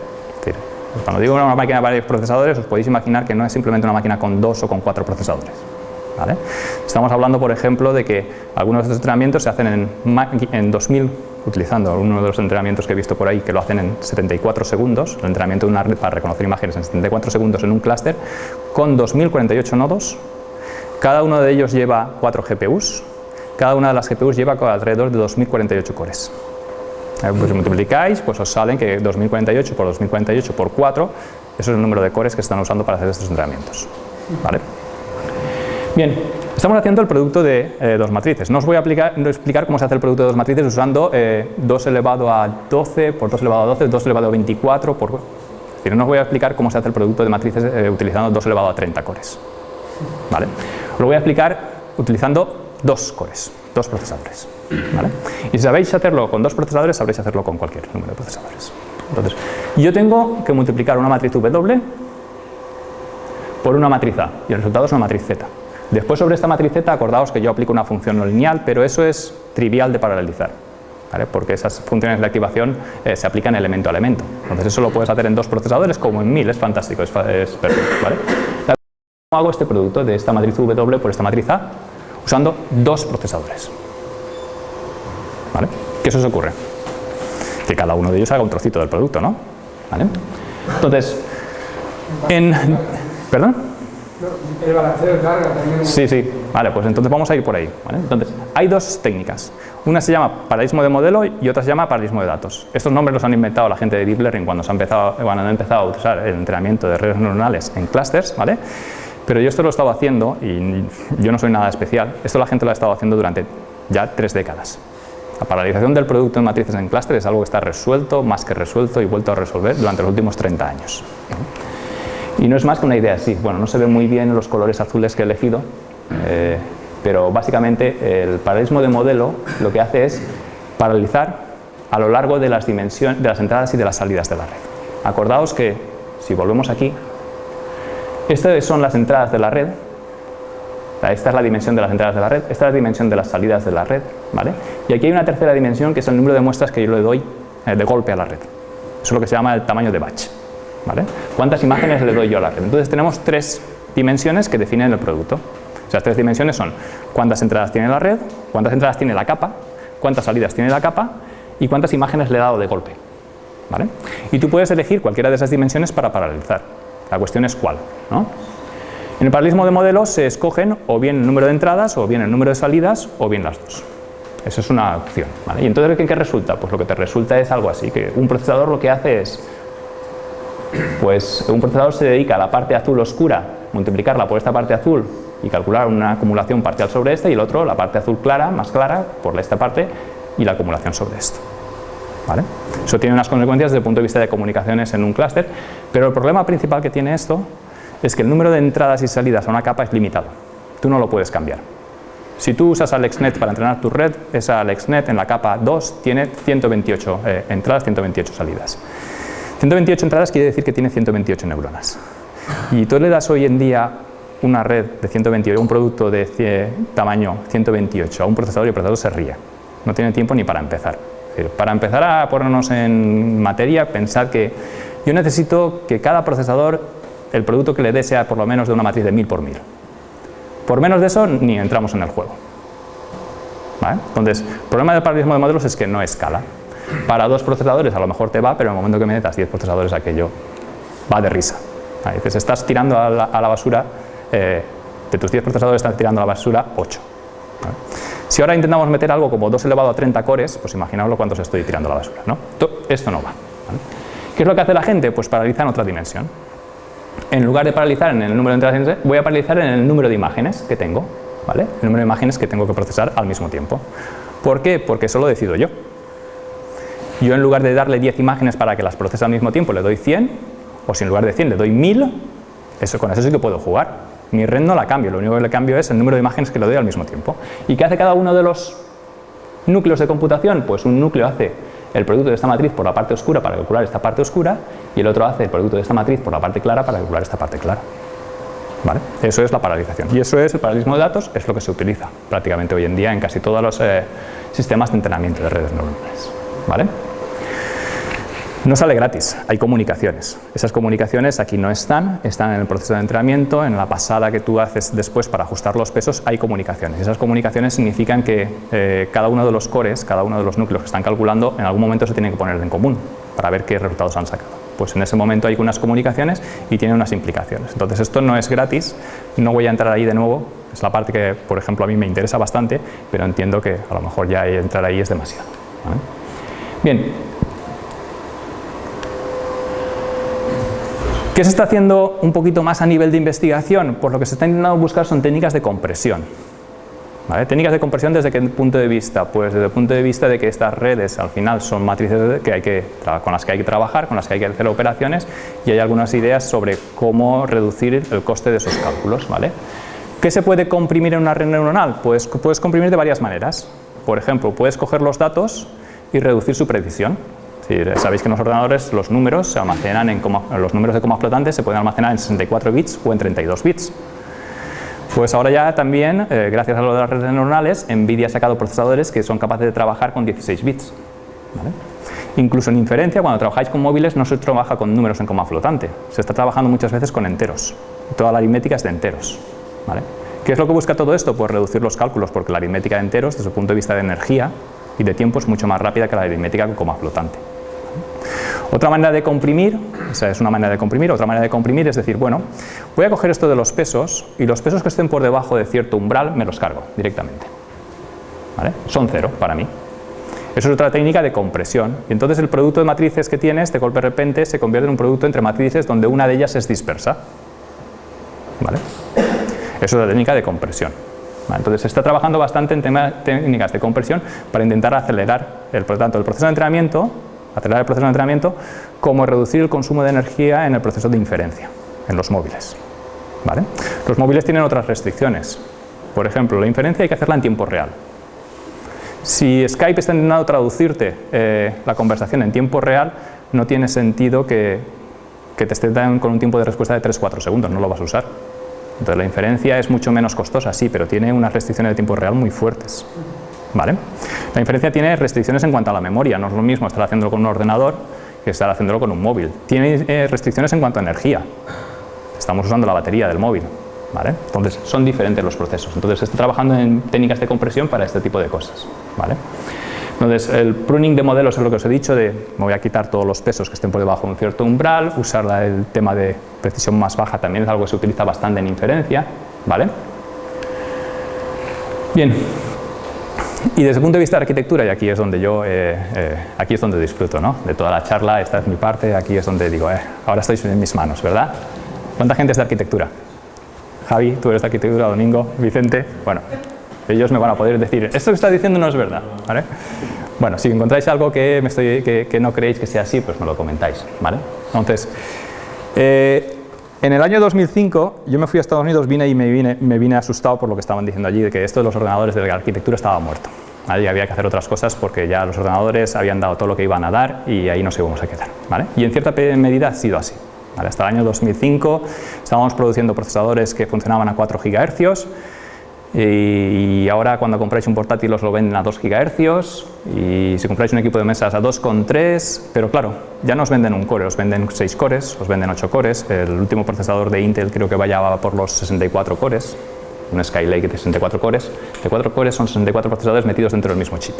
Speaker 1: Cuando digo una máquina de varios procesadores, os podéis imaginar que no es simplemente una máquina con dos o con cuatro procesadores. Estamos hablando, por ejemplo, de que algunos de estos entrenamientos se hacen en, en 2000, utilizando uno de los entrenamientos que he visto por ahí, que lo hacen en 74 segundos, el entrenamiento de una red para reconocer imágenes en 74 segundos en un clúster, con 2048 nodos, cada uno de ellos lleva 4 GPUs, cada una de las GPUs lleva alrededor de 2048 cores. Eh, pues multiplicáis, pues os salen que 2048 por 2048 por 4, eso es el número de cores que están usando para hacer estos entrenamientos. ¿Vale? Bien, estamos haciendo el producto de eh, dos matrices. No os voy a explicar cómo se hace el producto de dos matrices usando eh, 2 elevado a 12 por 2 elevado a 12, 2 elevado a 24 por... Es decir, no os voy a explicar cómo se hace el producto de matrices eh, utilizando 2 elevado a 30 cores. ¿Vale? Os lo voy a explicar utilizando dos cores, dos procesadores. Y si sabéis hacerlo con dos procesadores, sabréis hacerlo con cualquier número de procesadores. Entonces, yo tengo que multiplicar una matriz W por una matriz A y el resultado es una matriz Z. Después sobre esta matriz Z, acordaos que yo aplico una función no lineal, pero eso es trivial de paralelizar. porque esas funciones de activación eh, se aplican elemento a elemento. Entonces eso lo puedes hacer en dos procesadores como en mil, es fantástico, es, perfecto. ¿vale? ¿Cómo hago este producto de esta matriz W por esta matriz A? Usando dos procesadores. ¿Vale? ¿Qué se os ocurre? Que cada uno de ellos haga un trocito del producto, ¿no? ¿Vale? Entonces, en... ¿Perdón?
Speaker 3: El balanceo de carga también.
Speaker 1: Sí, sí. Vale, pues entonces vamos a ir por ahí. Entonces, hay dos técnicas. Una se llama paralelismo de modelo y otra se llama paralelismo de datos. Estos nombres los han inventado la gente de Deep Learning cuando, se ha empezado, cuando han empezado a usar el entrenamiento de redes neuronales en clusters, ¿vale? Pero yo esto lo he estado haciendo, y yo no soy nada especial, esto la gente lo ha estado haciendo durante ya tres décadas. La paralización del producto en matrices en clúster es algo que está resuelto, más que resuelto y vuelto a resolver durante los últimos 30 años. Y no es más que una idea así. Bueno, no se ven muy bien los colores azules que he elegido, eh, pero básicamente el paralelismo de modelo lo que hace es paralizar a lo largo de las, dimensiones, de las entradas y de las salidas de la red. Acordaos que, si volvemos aquí, estas son las entradas de la red esta es la dimensión de las entradas de la red, esta es la dimensión de las salidas de la red, ¿vale? Y aquí hay una tercera dimensión que es el número de muestras que yo le doy eh, de golpe a la red. Eso es lo que se llama el tamaño de batch. ¿vale? ¿Cuántas imágenes le doy yo a la red? Entonces tenemos tres dimensiones que definen el producto. Esas tres dimensiones son cuántas entradas tiene la red, cuántas entradas tiene la capa, cuántas salidas tiene la capa y cuántas imágenes le he dado de golpe. ¿vale? Y tú puedes elegir cualquiera de esas dimensiones para paralelizar. La cuestión es cuál. ¿no? En el paralelismo de modelos se escogen o bien el número de entradas, o bien el número de salidas, o bien las dos. Esa es una opción. Y entonces, ¿qué, ¿qué resulta? Pues lo que te resulta es algo así, que un procesador lo que hace es, pues un procesador se dedica a la parte azul oscura, multiplicarla por esta parte azul y calcular una acumulación parcial sobre esta, y el otro, la parte azul clara, más clara, por esta parte, y la acumulación sobre esto. ¿Vale? Eso tiene unas consecuencias desde el punto de vista de comunicaciones en un clúster, pero el problema principal que tiene esto es que el número de entradas y salidas a una capa es limitado. Tú no lo puedes cambiar. Si tú usas AlexNet para entrenar tu red, esa AlexNet en la capa 2 tiene 128 eh, entradas, 128 salidas. 128 entradas quiere decir que tiene 128 neuronas. Y tú le das hoy en día una red de 128, un producto de tamaño 128 a un procesador y el procesador se ríe. No tiene tiempo ni para empezar. Para empezar a ponernos en materia, pensad que yo necesito que cada procesador, el producto que le dé sea por lo menos de una matriz de 1000 por 1000. Por menos de eso, ni entramos en el juego. ¿Vale? Entonces, el problema del paralelismo de modelos es que no escala. Para dos procesadores a lo mejor te va, pero en el momento que metas 10 procesadores aquello va de risa. ¿Vale? Dices, estás tirando a la, basura, eh, de tus 10 procesadores estás tirando a la basura 8. ¿vale? Si ahora intentamos meter algo como 2 elevado a 30 cores, pues imaginaos cuántos estoy tirando a la basura. ¿no? Esto no va. ¿Qué es lo que hace la gente? Pues paraliza en otra dimensión. En lugar de paralizar en el número de entradas, voy a paralizar en el número de imágenes que tengo. ¿vale? El número de imágenes que tengo que procesar al mismo tiempo. ¿Por qué? Porque eso lo decido yo. Yo en lugar de darle 10 imágenes para que las procese al mismo tiempo, le doy 100, o si en lugar de 100 le doy 1000, eso, con eso sí que puedo jugar. Mi red no la cambio, lo único que le cambio es el número de imágenes que le doy al mismo tiempo. ¿Y qué hace cada uno de los núcleos de computación? Pues un núcleo hace el producto de esta matriz por la parte oscura para calcular esta parte oscura y el otro hace el producto de esta matriz por la parte clara para calcular esta parte clara. ¿Vale? Eso es la paralización. Y eso es el paralelismo de datos, es lo que se utiliza prácticamente hoy en día en casi todos los eh, sistemas de entrenamiento de redes neuronales. ¿Vale? No sale gratis, hay comunicaciones. Esas comunicaciones aquí no están, están en el proceso de entrenamiento, en la pasada que tú haces después para ajustar los pesos hay comunicaciones. Esas comunicaciones significan que eh, cada uno de los cores, cada uno de los núcleos que están calculando, en algún momento se tienen que poner en común para ver qué resultados han sacado. Pues en ese momento hay unas comunicaciones y tiene unas implicaciones. Entonces esto no es gratis, no voy a entrar ahí de nuevo, es la parte que por ejemplo a mí me interesa bastante, pero entiendo que a lo mejor ya entrar ahí es demasiado. Bien, ¿Qué se está haciendo un poquito más a nivel de investigación? Pues lo que se está intentando buscar son técnicas de compresión. ¿Vale? Técnicas de compresión desde qué punto de vista? Pues desde el punto de vista de que estas redes al final son matrices que hay que, con las que hay que trabajar, con las que hay que hacer operaciones y hay algunas ideas sobre cómo reducir el coste de esos cálculos. ¿vale? ¿Qué se puede comprimir en una red neuronal? Pues puedes comprimir de varias maneras. Por ejemplo, puedes coger los datos y reducir su precisión. Sí, sabéis que en los ordenadores los números se almacenan en coma, los números de coma flotantes se pueden almacenar en 64 bits o en 32 bits. Pues ahora ya también, eh, gracias a lo de las redes neuronales, NVIDIA ha sacado procesadores que son capaces de trabajar con 16 bits. ¿vale? Incluso en inferencia, cuando trabajáis con móviles, no se trabaja con números en coma flotante, se está trabajando muchas veces con enteros. Toda la aritmética es de enteros. ¿vale? ¿Qué es lo que busca todo esto? Pues reducir los cálculos, porque la aritmética de enteros, desde el punto de vista de energía y de tiempo, es mucho más rápida que la aritmética con coma flotante. Otra manera de comprimir, es una manera de comprimir, otra manera de comprimir es decir, bueno, voy a coger esto de los pesos y los pesos que estén por debajo de cierto umbral me los cargo directamente. Son cero para mí. Eso es otra técnica de compresión. Y entonces el producto de matrices que tienes, de golpe de repente, se convierte en un producto entre matrices donde una de ellas es dispersa. Eso es la técnica de compresión. Entonces se está trabajando bastante en técnicas de compresión para intentar acelerar el, por tanto, el proceso de entrenamiento acelerar el proceso de entrenamiento, como reducir el consumo de energía en el proceso de inferencia, en los móviles. ¿vale? Los móviles tienen otras restricciones. Por ejemplo, la inferencia hay que hacerla en tiempo real. Si Skype está intentando traducirte eh, la conversación en tiempo real, no tiene sentido que, que te esté con un tiempo de respuesta de 3-4 segundos, no lo vas a usar. Entonces la inferencia es mucho menos costosa, sí, pero tiene unas restricciones de tiempo real muy fuertes. ¿Vale? La inferencia tiene restricciones en cuanto a la memoria, no es lo mismo estar haciéndolo con un ordenador que estar haciéndolo con un móvil. Tiene eh, restricciones en cuanto a energía. Estamos usando la batería del móvil. Entonces, son diferentes los procesos. Entonces, está trabajando en técnicas de compresión para este tipo de cosas. Entonces, el pruning de modelos es lo que os he dicho, de me voy a quitar todos los pesos que estén por debajo de un cierto umbral, usar el tema de precisión más baja también es algo que se utiliza bastante en inferencia. Bien, y desde el punto de vista de arquitectura, y aquí es donde yo, eh, eh, aquí es donde disfruto, ¿no? De toda la charla, esta es mi parte, aquí es donde digo, eh, ahora estoy en mis manos, ¿verdad? ¿Cuánta gente es de arquitectura? Javi, tú eres de arquitectura, Domingo, Vicente, bueno, ellos me van a poder decir, esto que está diciendo no es verdad, ¿vale? Bueno, si encontráis algo que, me estoy, que, no creéis que sea así, pues me lo comentáis, ¿vale? Entonces, eh, en el año 2005 yo me fui a Estados Unidos, vine y me vine, me vine asustado por lo que estaban diciendo allí, de que esto de los ordenadores de la arquitectura estaba muerto. Allí había que hacer otras cosas porque ya los ordenadores habían dado todo lo que iban a dar y ahí nos íbamos a quedar, ¿vale? Y en cierta medida ha sido así. Hasta el año 2005 estábamos produciendo procesadores que funcionaban a 4 GHz, y ahora cuando compráis un portátil os lo venden a 2 GHz y si compráis un equipo de mesas a 2,3 pero claro, ya no os venden un core, os venden 6 cores, os venden 8 cores el último procesador de Intel creo que vaya por los 64 cores un Skylake de 64 cores de 4 cores son 64 procesadores metidos dentro del mismo chip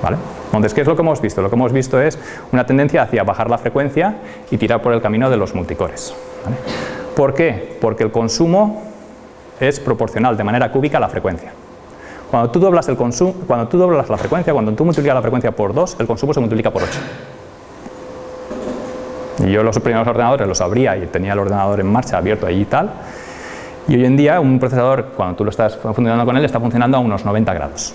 Speaker 1: ¿Vale? Entonces, ¿qué es lo que hemos visto? Lo que hemos visto es una tendencia hacia bajar la frecuencia y tirar por el camino de los multicores. ¿Por qué? Porque el consumo es proporcional de manera cúbica a la frecuencia. Cuando tú doblas, el consumo, cuando tú doblas la frecuencia, cuando tú multiplicas la frecuencia por 2, el consumo se multiplica por 8. Y yo los primeros ordenadores los abría y tenía el ordenador en marcha abierto allí y tal. Y hoy en día un procesador, cuando tú lo estás funcionando con él, está funcionando a unos 90 grados.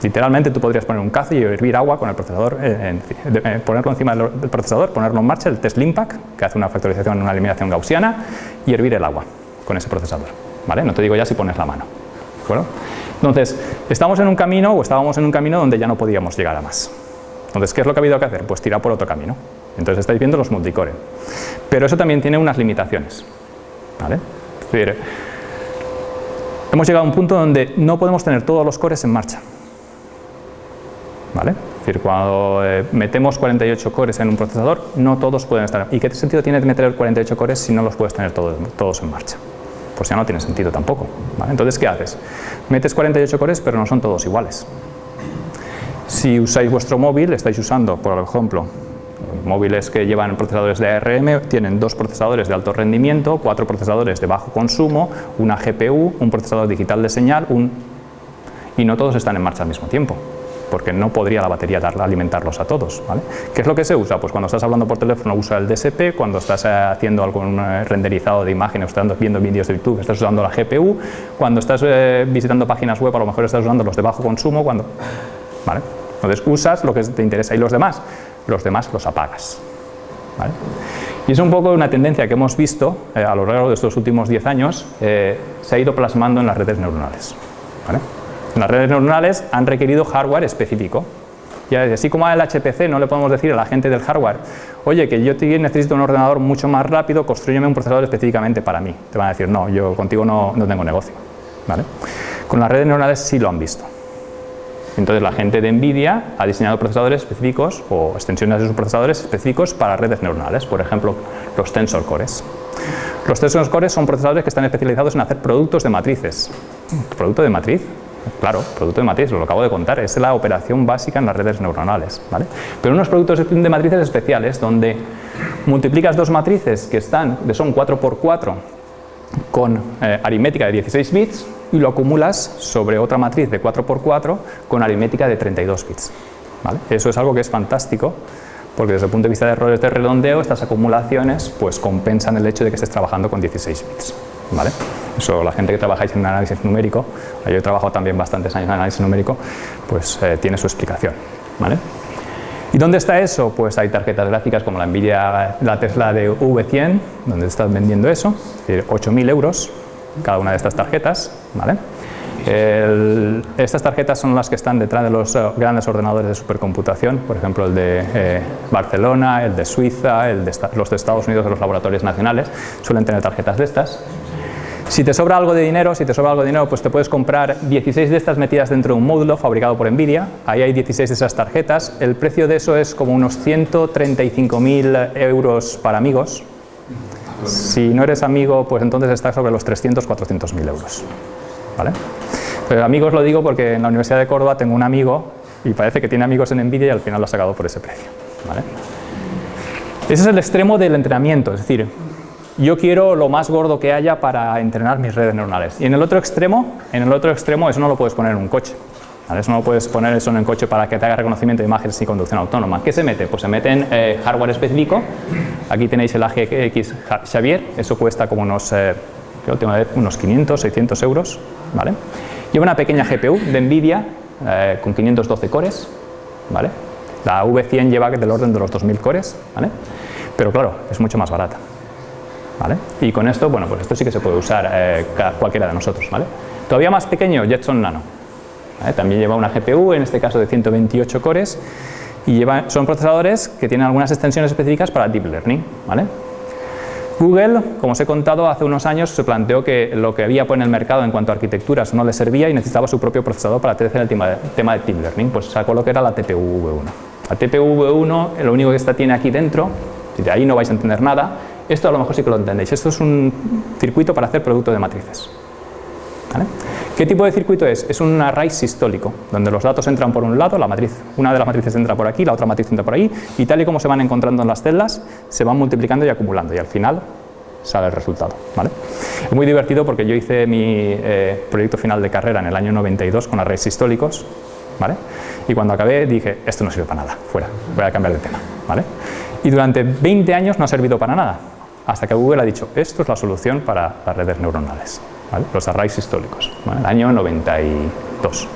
Speaker 1: Literalmente tú podrías poner un cazo y hervir agua con el procesador, eh, eh, ponerlo encima del procesador, ponerlo en marcha, el test Limpack, que hace una factorización, una eliminación gaussiana, y hervir el agua con ese procesador. No te digo ya si pones la mano. Entonces, estamos en un camino o estábamos en un camino donde ya no podíamos llegar a más. Entonces, ¿qué es lo que ha habido que hacer? Pues tirar por otro camino. Entonces estáis viendo los multicore. Pero eso también tiene unas limitaciones. Es decir, hemos llegado a un punto donde no podemos tener todos los cores en marcha. Es decir, cuando eh, metemos 48 cores en un procesador, no todos pueden estar. ¿Y qué sentido tiene meter 48 cores si no los puedes tener todos en marcha? Pues ya no tiene sentido tampoco. Entonces, ¿qué haces? Metes 48 cores, pero no son todos iguales. Si usáis vuestro móvil, estáis usando, por ejemplo, móviles que llevan procesadores de ARM, tienen dos procesadores de alto rendimiento, cuatro procesadores de bajo consumo, una GPU, un procesador digital de señal, un... y no todos están en marcha al mismo tiempo porque no podría la batería darla, alimentarlos a todos. ¿vale? ¿Qué es lo que se usa? Pues cuando estás hablando por teléfono usa el DSP, cuando estás eh, haciendo algún eh, renderizado de imágenes, estás viendo vídeos de YouTube, estás usando la GPU, cuando estás eh, visitando páginas web a lo mejor estás usando los de bajo consumo, cuando... ¿vale? Entonces usas lo que te interesa y los demás, los demás los apagas. ¿vale? Y es un poco una tendencia que hemos visto a lo largo de estos últimos 10 años, se ha ido plasmando en las redes neuronales. ¿vale? Las redes neuronales han requerido hardware específico. Y así como al HPC no le podemos decir a la gente del hardware, oye, que yo necesito un ordenador mucho más rápido, construyeme un procesador específicamente para mí. Te van a decir, no, yo contigo no, no tengo negocio. ¿Vale? Con las redes neuronales sí lo han visto. Entonces la gente de NVIDIA ha diseñado procesadores específicos o extensiones de sus procesadores específicos para redes neuronales, por ejemplo, los Tensor Cores. Los Tensor Cores son procesadores que están especializados en hacer productos de matrices. ¿Producto de matriz? Claro, producto de matriz, lo acabo de contar, es la operación básica en las redes neuronales. ¿vale? Pero unos productos de matrices especiales donde multiplicas dos matrices que están, que son 4x4 con eh, aritmética de 16 bits y lo acumulas sobre otra matriz de 4x4 con aritmética de 32 bits. Eso es algo que es fantástico porque desde el punto de vista de errores de redondeo estas acumulaciones pues compensan el hecho de que estés trabajando con 16 bits. ¿Vale? Eso, la gente que trabajáis en análisis numérico, yo he trabajado también bastantes años en análisis numérico, pues eh, tiene su explicación. ¿vale? ¿Y dónde está eso? Pues hay tarjetas gráficas como la Nvidia, la Tesla de V100, donde están vendiendo eso, es decir, 8.000 euros cada una de estas tarjetas. ¿vale? estas tarjetas son las que están detrás de los eh, grandes ordenadores de supercomputación, por ejemplo el de eh, Barcelona, el de Suiza, el de los de Estados Unidos de los laboratorios nacionales, suelen tener tarjetas de estas. Si te sobra algo de dinero, si te sobra algo de dinero, pues te puedes comprar 16 de estas metidas dentro de un módulo fabricado por Nvidia. Ahí hay 16 de esas tarjetas. El precio de eso es como unos 135.000 euros para amigos. Si no eres amigo, pues entonces estás sobre los 300, 400.000 euros. ¿Vale? Pero amigos lo digo porque en la Universidad de Córdoba tengo un amigo y parece que tiene amigos en Nvidia y al final lo ha sacado por ese precio. ¿Vale? Ese es el extremo del entrenamiento, es decir, yo quiero lo más gordo que haya para entrenar mis redes neuronales. Y en el otro extremo, en el otro extremo eso no lo puedes poner en un coche. Eso no lo puedes poner eso en un coche para que te haga reconocimiento de imágenes y conducción autónoma. ¿Qué se mete? Pues se mete en eh, hardware específico. Aquí tenéis el AGX Xavier, eso cuesta como unos, eh, unos 500, 600 euros. ¿vale? Lleva una pequeña GPU de NVIDIA eh, con 512 cores. ¿vale? La V100 lleva del orden de los 2000 cores. ¿vale? Pero claro, es mucho más barata. ¿Vale? Y con esto, bueno, pues esto sí que se puede usar eh, cualquiera de nosotros, ¿vale? Todavía más pequeño, Jetson Nano. También lleva una GPU, en este caso de 128 cores, y lleva, son procesadores que tienen algunas extensiones específicas para Deep Learning, ¿vale? Google, como os he contado, hace unos años se planteó que lo que había en el mercado en cuanto a arquitecturas no le servía y necesitaba su propio procesador para hacer el tema de, Deep Learning, pues sacó lo que era la TPU V1. La TPU V1, lo único que está tiene aquí dentro, de ahí no vais a entender nada, esto a lo mejor sí que lo entendéis. Esto es un circuito para hacer producto de matrices. ¿Qué tipo de circuito es? Es un array sistólico, donde los datos entran por un lado, la matriz, una de las matrices entra por aquí, la otra matriz entra por ahí, y tal y como se van encontrando en las celdas, se van multiplicando y acumulando, y al final sale el resultado. ¿vale? Es muy divertido porque yo hice mi eh, proyecto final de carrera en el año 92 con arrays sistólicos, ¿vale? y cuando acabé dije, esto no sirve para nada, fuera, voy a cambiar de tema. ¿vale? Y durante 20 años no ha servido para nada, hasta que Google ha dicho, esto es la solución para las redes neuronales, los arrays históricos, el año 92.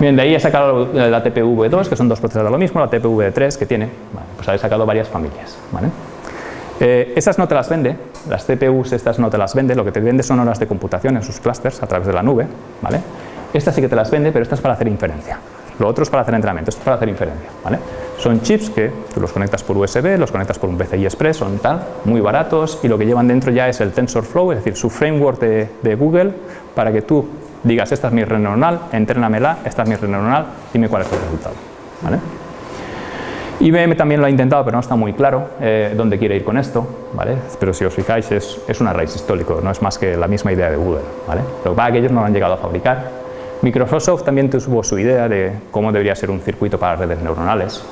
Speaker 1: Bien, de ahí he sacado la TPV2, que son dos procesadores de lo mismo, la TPV3 que tiene, pues he sacado varias familias. ¿vale? Eh, esas no te las vende, las CPUs estas no te las vende, lo que te vende son horas de computación en sus clusters a través de la nube, ¿vale? Estas sí que te las vende, pero estas para hacer inferencia. Lo otro es para hacer entrenamiento, esto es para hacer inferencia. ¿vale? Son chips que tú los conectas por USB, los conectas por un PCI Express, son tal, muy baratos y lo que llevan dentro ya es el TensorFlow, es decir, su framework de, Google para que tú digas esta es mi red neuronal, entrénamela, esta es mi red neuronal, dime cuál es el resultado. ¿vale? IBM también lo ha intentado, pero no está muy claro eh, dónde quiere ir con esto, ¿vale? pero si os fijáis es, es un array histórico, no es más que la misma idea de Google. ¿vale? Lo que pasa es que ellos no lo han llegado a fabricar, Microsoft también tuvo su idea de cómo debería ser un circuito para redes neuronales.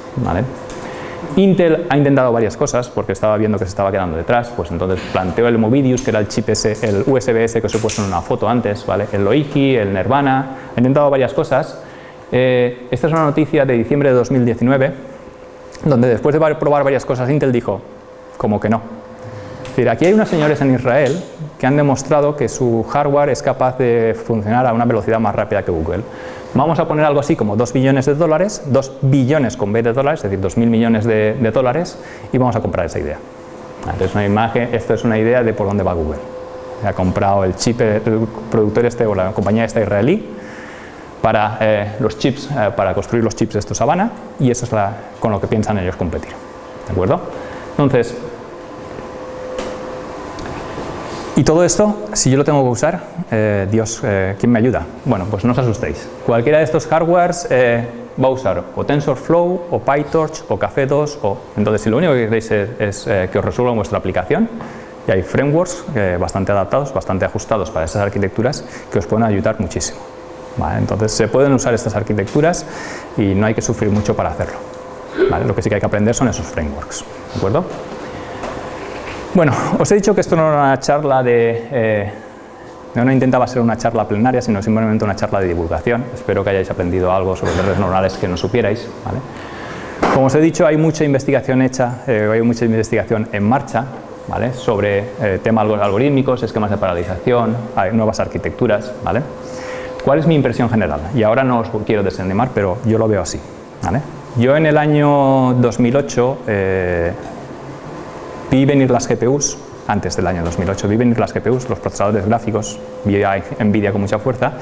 Speaker 1: Intel ha intentado varias cosas porque estaba viendo que se estaba quedando detrás, pues entonces planteó el Movidius, que era el chip ese, el USB-S que os he puesto en una foto antes, ¿vale? el Loihi, el Nirvana, ha intentado varias cosas. Eh, esta es una noticia de diciembre de 2019, donde después de probar varias cosas Intel dijo, como que no, decir, aquí hay unos señores en Israel que han demostrado que su hardware es capaz de funcionar a una velocidad más rápida que Google. Vamos a poner algo así como 2 billones de dólares, 2 billones con B de dólares, es decir, 2 mil millones de, dólares, y vamos a comprar esa idea. Entonces, una imagen, esto es una idea de por dónde va Google. Ha comprado el chip, el productor este o la compañía esta israelí para eh, los chips, eh, para construir los chips de estos Habana, y eso es la, con lo que piensan ellos competir. ¿De acuerdo? Entonces, y todo esto, si yo lo tengo que usar, eh, Dios, eh, ¿quién me ayuda? Bueno, pues no os asustéis. Cualquiera de estos hardwares eh, va a usar o TensorFlow, o PyTorch, o Café 2, o... Entonces, si lo único que queréis es, que os resuelva vuestra aplicación, y hay frameworks bastante adaptados, bastante ajustados para esas arquitecturas, que os pueden ayudar muchísimo. Entonces, se pueden usar estas arquitecturas y no hay que sufrir mucho para hacerlo. Lo que sí que hay que aprender son esos frameworks. ¿De acuerdo? Bueno, os he dicho que esto no era una charla de... Eh, no intentaba ser una charla plenaria, sino simplemente una charla de divulgación. Espero que hayáis aprendido algo sobre redes neuronales que no supierais. Como os he dicho, hay mucha investigación hecha, eh, hay mucha investigación en marcha ¿vale? sobre eh, temas algorítmicos, esquemas de paralización, hay nuevas arquitecturas. ¿vale? ¿Cuál es mi impresión general? Y ahora no os quiero desanimar, pero yo lo veo así. ¿vale? Yo en el año 2008 vi venir las GPUs, antes del año 2008, vi venir las GPUs, los procesadores gráficos, vi a Nvidia con mucha fuerza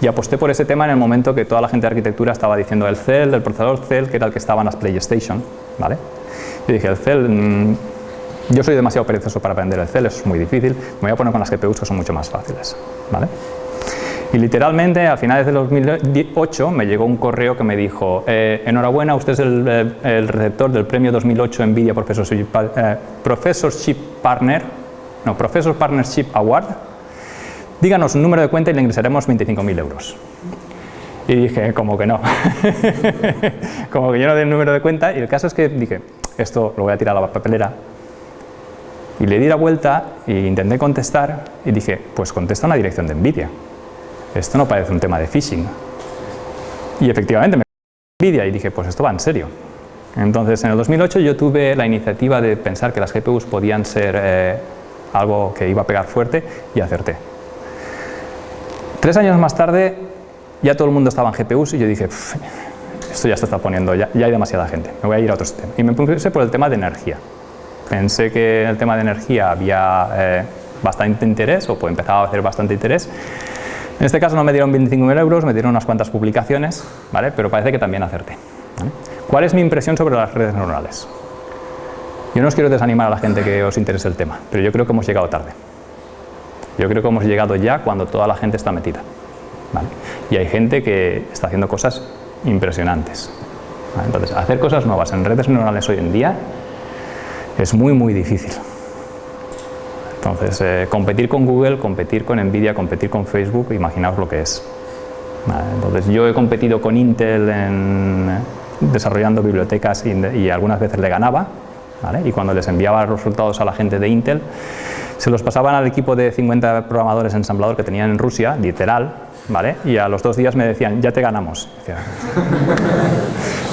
Speaker 1: y aposté por ese tema en el momento que toda la gente de arquitectura estaba diciendo el Cell, el procesador Cell, que era el que estaba en las PlayStation, ¿vale? Y dije, el Cell, mm, Yo soy demasiado perezoso para aprender el eso es muy difícil. Me voy a poner con las GPUs que son mucho más fáciles. ¿vale? Y literalmente, a finales de 2008, me llegó un correo que me dijo eh, enhorabuena, usted es el, eh, receptor del premio 2008 NVIDIA Professorship, eh, Professorship Partner, no, Professor Partnership Award. Díganos un número de cuenta y le ingresaremos 25.000 euros. Y dije, como que no. [LAUGHS] como que yo no doy el número de cuenta. Y el caso es que dije, esto lo voy a tirar a la papelera. Y le di la vuelta e intenté contestar y dije, pues contesta una dirección de NVIDIA esto no parece un tema de phishing. Y efectivamente me envidia y dije, pues esto va en serio. Entonces, en el 2008 yo tuve la iniciativa de pensar que las GPUs podían ser eh, algo que iba a pegar fuerte y acerté. Tres años más tarde, ya todo el mundo estaba en GPUs y yo dije, esto ya se está poniendo, ya, hay demasiada gente, me voy a ir a otro sistema. Y me puse por el tema de energía. Pensé que en el tema de energía había eh, bastante interés, o pues empezaba a hacer bastante interés, en este caso no me dieron 25.000 euros, me dieron unas cuantas publicaciones, ¿vale? pero parece que también acerté. ¿Cuál es mi impresión sobre las redes neuronales? Yo no os quiero desanimar a la gente que os interese el tema, pero yo creo que hemos llegado tarde. Yo creo que hemos llegado ya cuando toda la gente está metida. Y hay gente que está haciendo cosas impresionantes. Entonces, hacer cosas nuevas en redes neuronales hoy en día es muy, muy difícil. Entonces, eh, competir con Google, competir con Nvidia, competir con Facebook, imaginaos lo que es. entonces, yo he competido con Intel en, desarrollando bibliotecas y, algunas veces le ganaba, y cuando les enviaba los resultados a la gente de Intel, se los pasaban al equipo de 50 programadores ensamblador que tenían en Rusia, literal, ¿vale? y a los dos días me decían, ya te ganamos. [LAUGHS]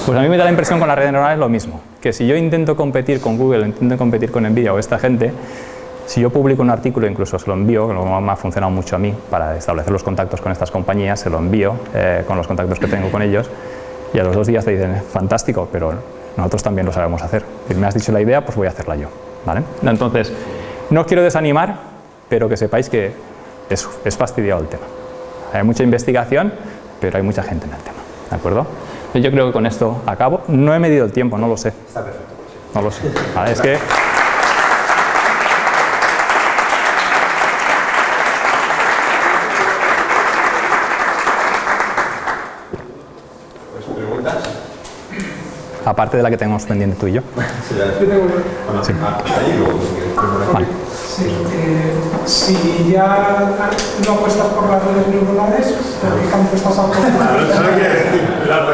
Speaker 1: Pues a mí me da la impresión con las redes neuronales lo mismo, que si yo intento competir con Google, intento competir con Nvidia o esta gente, si yo publico un artículo, incluso se lo envío, que me ha funcionado mucho a mí para establecer los contactos con estas compañías, se lo envío eh, con los contactos que tengo con ellos y a los dos días te dicen, fantástico, pero nosotros también lo sabemos hacer. Si me has dicho la idea, pues voy a hacerla yo. ¿vale? Entonces, no os quiero desanimar, pero que sepáis que es, es fastidiado el tema. Hay mucha investigación, pero hay mucha gente en el tema. ¿De acuerdo? Yo creo que con esto acabo. No he medido el tiempo, no lo sé.
Speaker 2: Está perfecto.
Speaker 1: No lo sé. es que... aparte de la que tenemos pendiente tú y yo.
Speaker 3: Sí. Eh, si ya no apuestas por las redes neuronales, ¿por qué campo estás apostando? Eso no quiere decir la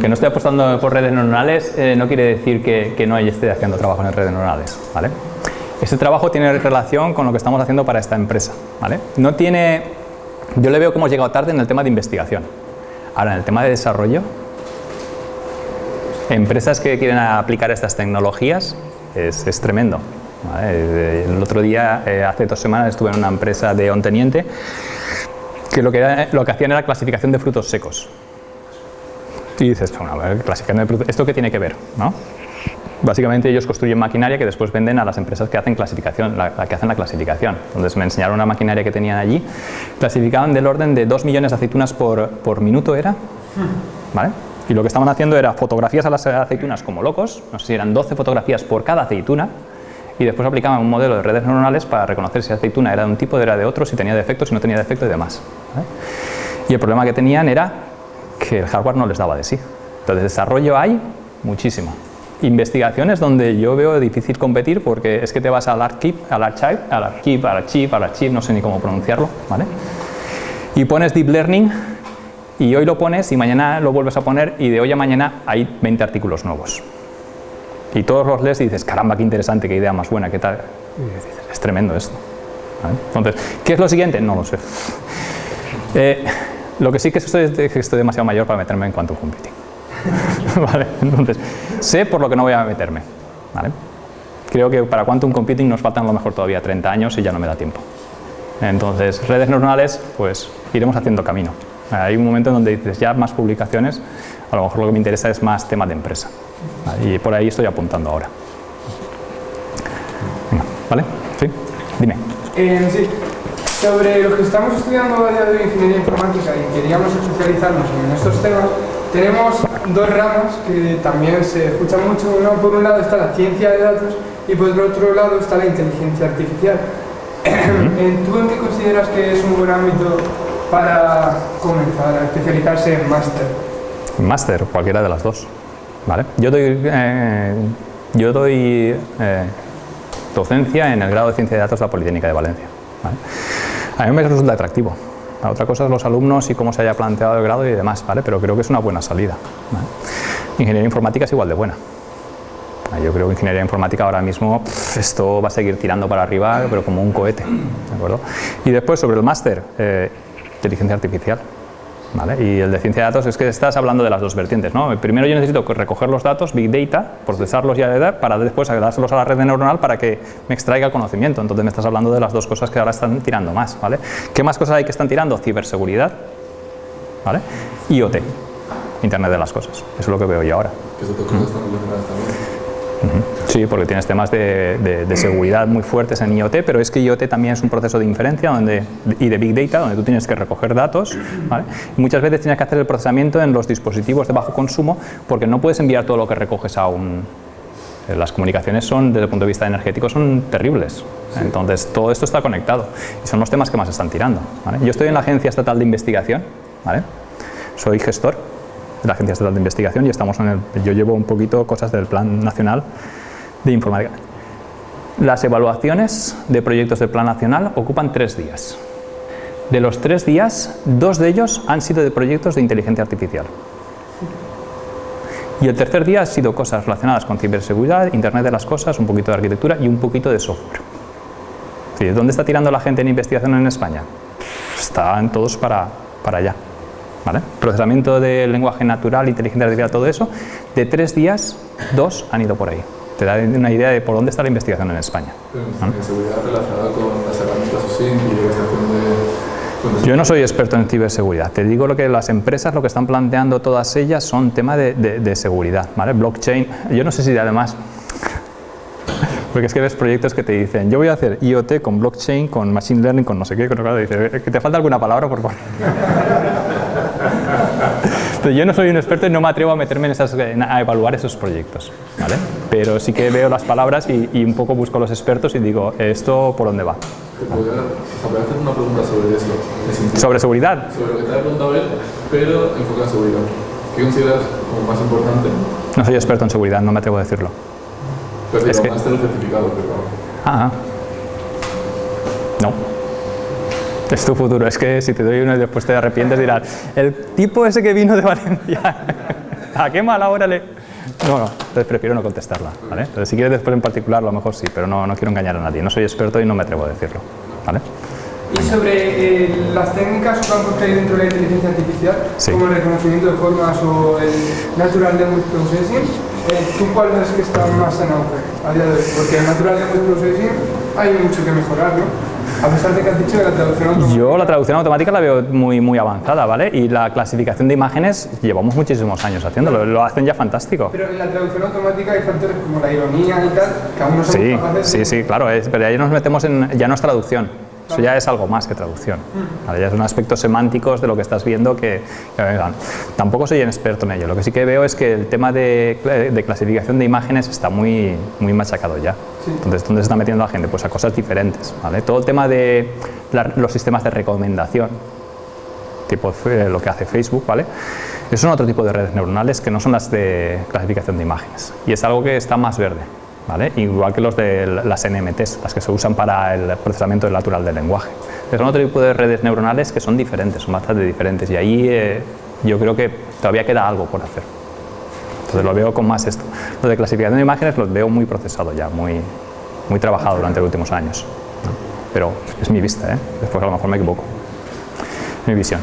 Speaker 1: que no estoy apostando por redes neuronales eh, no quiere decir que, que no esté haciendo trabajo en redes neuronales. ¿vale? Este trabajo tiene relación con lo que estamos haciendo para esta empresa. ¿vale? No tiene yo le veo que hemos llegado tarde en el tema de investigación. Ahora, en el tema de desarrollo, empresas que quieren aplicar estas tecnologías es, tremendo. El otro día, eh, hace dos semanas, estuve en una empresa de Onteniente que lo que, lo que hacían era clasificación de frutos secos. Y dices, bueno, clasificación de frutos, ¿esto qué tiene que ver? ¿no? Básicamente ellos construyen maquinaria que después venden a las empresas que hacen clasificación, la, que hacen la clasificación. Entonces me enseñaron una maquinaria que tenían allí, clasificaban del orden de 2 millones de aceitunas por, por minuto era, ¿vale? Y lo que estaban haciendo era fotografías a las aceitunas como locos, no sé si eran 12 fotografías por cada aceituna, y después aplicaban un modelo de redes neuronales para reconocer si la aceituna era de un tipo, era de otro, si tenía defectos, si no tenía defecto y demás. Y el problema que tenían era que el hardware no les daba de sí. Entonces desarrollo hay muchísimo investigaciones donde yo veo difícil competir porque es que te vas al archive, al archive, al archive, al archive, al archive, no sé ni cómo pronunciarlo, ¿vale? Y pones deep learning y hoy lo pones y mañana lo vuelves a poner y de hoy a mañana hay 20 artículos nuevos. Y todos los lees y dices, caramba, qué interesante, qué idea más buena, qué tal. es tremendo esto. Entonces, ¿qué es lo siguiente? No lo sé. Eh, lo que sí que estoy es que estoy demasiado mayor para meterme en quantum computing. [LAUGHS] ¿Vale? Entonces, sé por lo que no voy a meterme. Creo que para quantum computing nos faltan a lo mejor todavía 30 años y ya no me da tiempo. Entonces, redes neuronales, pues iremos haciendo camino. Hay un momento en donde dices, ya más publicaciones, a lo mejor lo que me interesa es más tema de empresa. Y por ahí estoy apuntando ahora. ¿Vale? ¿Sí? Dime.
Speaker 3: Eh. Sobre lo que estamos estudiando a día de ingeniería informática, y queríamos especializarnos en estos temas,
Speaker 5: tenemos dos ramas que también se escuchan mucho. Uno, por un lado está la ciencia de datos y por el otro lado está la inteligencia artificial. ¿Tú en qué consideras que es un buen ámbito para comenzar a especializarse en máster?
Speaker 1: Máster, cualquiera de las dos. ¿vale? Yo doy, eh, yo doy eh, docencia en el grado de Ciencia de Datos de la Politécnica de Valencia. A mí me resulta atractivo. La otra cosa es los alumnos y cómo se haya planteado el grado y demás, ¿vale? pero creo que es una buena salida. Ingeniería informática es igual de buena. Yo creo que ingeniería informática ahora mismo esto va a seguir tirando para arriba, pero como un cohete. ¿de acuerdo? Y después sobre el máster, eh, inteligencia artificial. Y el de ciencia de datos es que estás hablando de las dos vertientes. ¿no? Primero yo necesito recoger los datos, Big Data, procesarlos y edad, para después dárselos a la red neuronal para que me extraiga conocimiento. Entonces me estás hablando de las dos cosas que ahora están tirando más. ¿vale? ¿Qué más cosas hay que están tirando? Ciberseguridad, ¿vale? IoT, Internet de las cosas. Eso es lo que veo yo ahora. Sí, porque tienes temas de, seguridad muy fuertes en IoT, pero es que IoT también es un proceso de inferencia donde, y de Big Data, donde tú tienes que recoger datos. Y muchas veces tienes que hacer el procesamiento en los dispositivos de bajo consumo porque no puedes enviar todo lo que recoges a un... Eh, las comunicaciones son, desde el punto de vista energético, son terribles. Entonces, todo esto está conectado y son los temas que más están tirando. Yo estoy en la Agencia Estatal de Investigación, soy gestor de la Agencia Estatal de Investigación y estamos en el, yo llevo un poquito cosas del Plan Nacional de Informática. Las evaluaciones de proyectos del Plan Nacional ocupan tres días. De los tres días, dos de ellos han sido de proyectos de inteligencia artificial. Y el tercer día ha sido cosas relacionadas con ciberseguridad, Internet de las cosas, un poquito de arquitectura y un poquito de software. ¿Dónde está tirando la gente en investigación en España? Están todos para, para allá. Procesamiento del lenguaje natural, inteligencia artificial, todo eso, de tres días, dos han ido por ahí. Te da una idea de por dónde está la investigación en España.
Speaker 6: ¿Seguridad relacionada con las herramientas de
Speaker 1: yo no soy experto en ciberseguridad, te digo lo que las empresas lo que están planteando todas ellas son temas de, seguridad, ¿vale? blockchain, yo no sé si además, porque es que ves proyectos que te dicen, yo voy a hacer IoT con blockchain, con machine learning, con no sé qué, con lo dice, que te falta alguna palabra por favor. Yo no soy un experto y no me atrevo a meterme en esas, a evaluar esos proyectos, ¿vale? Pero sí que veo las palabras y, un poco busco a los expertos y digo, ¿esto por dónde va?
Speaker 6: ¿Te podría hacer una pregunta sobre eso?
Speaker 1: ¿Sobre seguridad?
Speaker 6: Sobre lo que te ha preguntado él, pero enfocado en seguridad. ¿Qué consideras como más importante?
Speaker 1: No soy experto en seguridad, no me atrevo a decirlo.
Speaker 6: Pero es que... certificado, pero...
Speaker 1: Ah, no es tu futuro. Es que si te doy uno y después te arrepientes dirás, el tipo ese que vino de [LAUGHS] Valencia, ¿a qué mala hora le...? No, no, entonces prefiero no contestarla, ¿vale? Entonces si quieres después en particular, a lo mejor sí, pero no, no quiero engañar a nadie. No soy experto y no me atrevo a decirlo, ¿vale?
Speaker 5: Y sobre eh, las técnicas que hay dentro de la inteligencia artificial, como el reconocimiento de formas o el Natural Language Processing, eh, ¿tú cuál ves que está más en auge a día de hoy? Porque el Natural Language Processing hay mucho que mejorar, ¿no? A pesar de que has dicho que la traducción automática...
Speaker 1: Yo la traducción automática la veo muy, muy avanzada, ¿vale? Y la clasificación de imágenes llevamos muchísimos años haciéndolo, lo hacen ya fantástico.
Speaker 5: Pero en la traducción automática hay factores como la ironía y tal, que aún no somos
Speaker 1: sí,
Speaker 5: capaces
Speaker 1: Sí, sí, claro, pero ahí nos metemos en... ya no es traducción, eso ya es algo más que traducción. Ya son aspectos semánticos de lo que estás viendo que, Tampoco soy un experto en ello. Lo que sí que veo es que el tema de, clasificación de imágenes está muy, muy machacado ya. Entonces, ¿dónde se está metiendo la gente? Pues a cosas diferentes. ¿vale? Todo el tema de los sistemas de recomendación, tipo eh, lo que hace Facebook, ¿vale? Esos son otro tipo de redes neuronales que no son las de clasificación de imágenes. Y es algo que está más verde. Igual que los de las NMTs, las que se usan para el procesamiento natural del lenguaje. Son otro tipo de redes neuronales que son diferentes, son bastante diferentes y ahí eh, yo creo que todavía queda algo por hacer. Entonces lo veo con más esto. Lo de clasificación de imágenes los veo muy procesado ya, muy, muy trabajado durante los últimos años. Pero es mi vista, ¿eh? después a lo mejor me equivoco. Mi visión.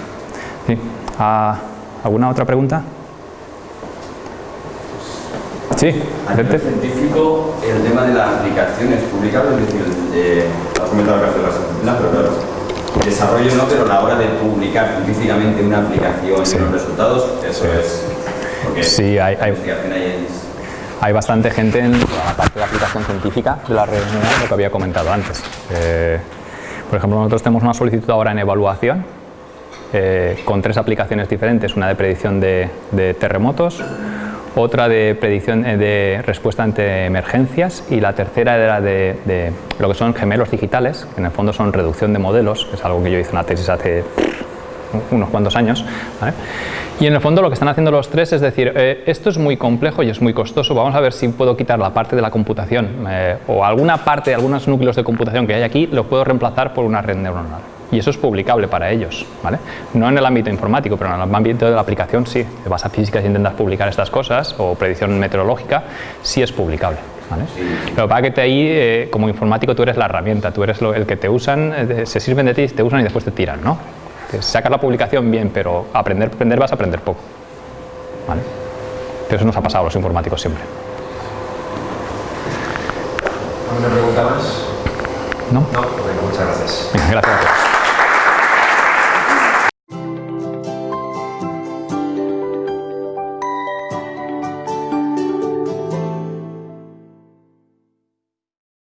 Speaker 1: Ah, ¿Alguna otra pregunta? Sí,
Speaker 7: a nivel científico, el tema de las aplicaciones publicables, es decir, eh, has comentado que las pero claro, desarrollo no, pero a la hora de publicar científicamente una aplicación y los resultados, eso es. Porque
Speaker 1: sí, hay, hay, hay, bastante gente en la parte de aplicación científica de la red lo que había comentado antes. Eh, por ejemplo, nosotros tenemos una solicitud ahora en evaluación eh, con tres aplicaciones diferentes, una de predicción de, terremotos, otra de predicción eh, de respuesta ante emergencias y la tercera era de, lo que son gemelos digitales, que en el fondo son reducción de modelos, que es algo que yo hice una tesis hace unos cuantos años. Y en el fondo lo que están haciendo los tres es decir, eh, esto es muy complejo y es muy costoso, vamos a ver si puedo quitar la parte de la computación o alguna parte de algunos núcleos de computación que hay aquí, lo puedo reemplazar por una red neuronal y eso es publicable para ellos, ¿vale? No en el ámbito informático, pero en el ámbito de la aplicación sí. Te vas a física y intentas publicar estas cosas, o predicción meteorológica, sí es publicable. ¿vale? Pero para que te ahí, eh, como informático, tú eres la herramienta, tú eres el que te usan, eh, se sirven de ti, te usan y después te tiran, ¿no? Te sacas la publicación bien, pero aprender, aprender vas a aprender poco. ¿vale? Pero eso nos ha pasado a los informáticos siempre.
Speaker 2: ¿Alguna pregunta más?
Speaker 1: ¿No?
Speaker 2: No, muchas gracias.
Speaker 1: Gracias.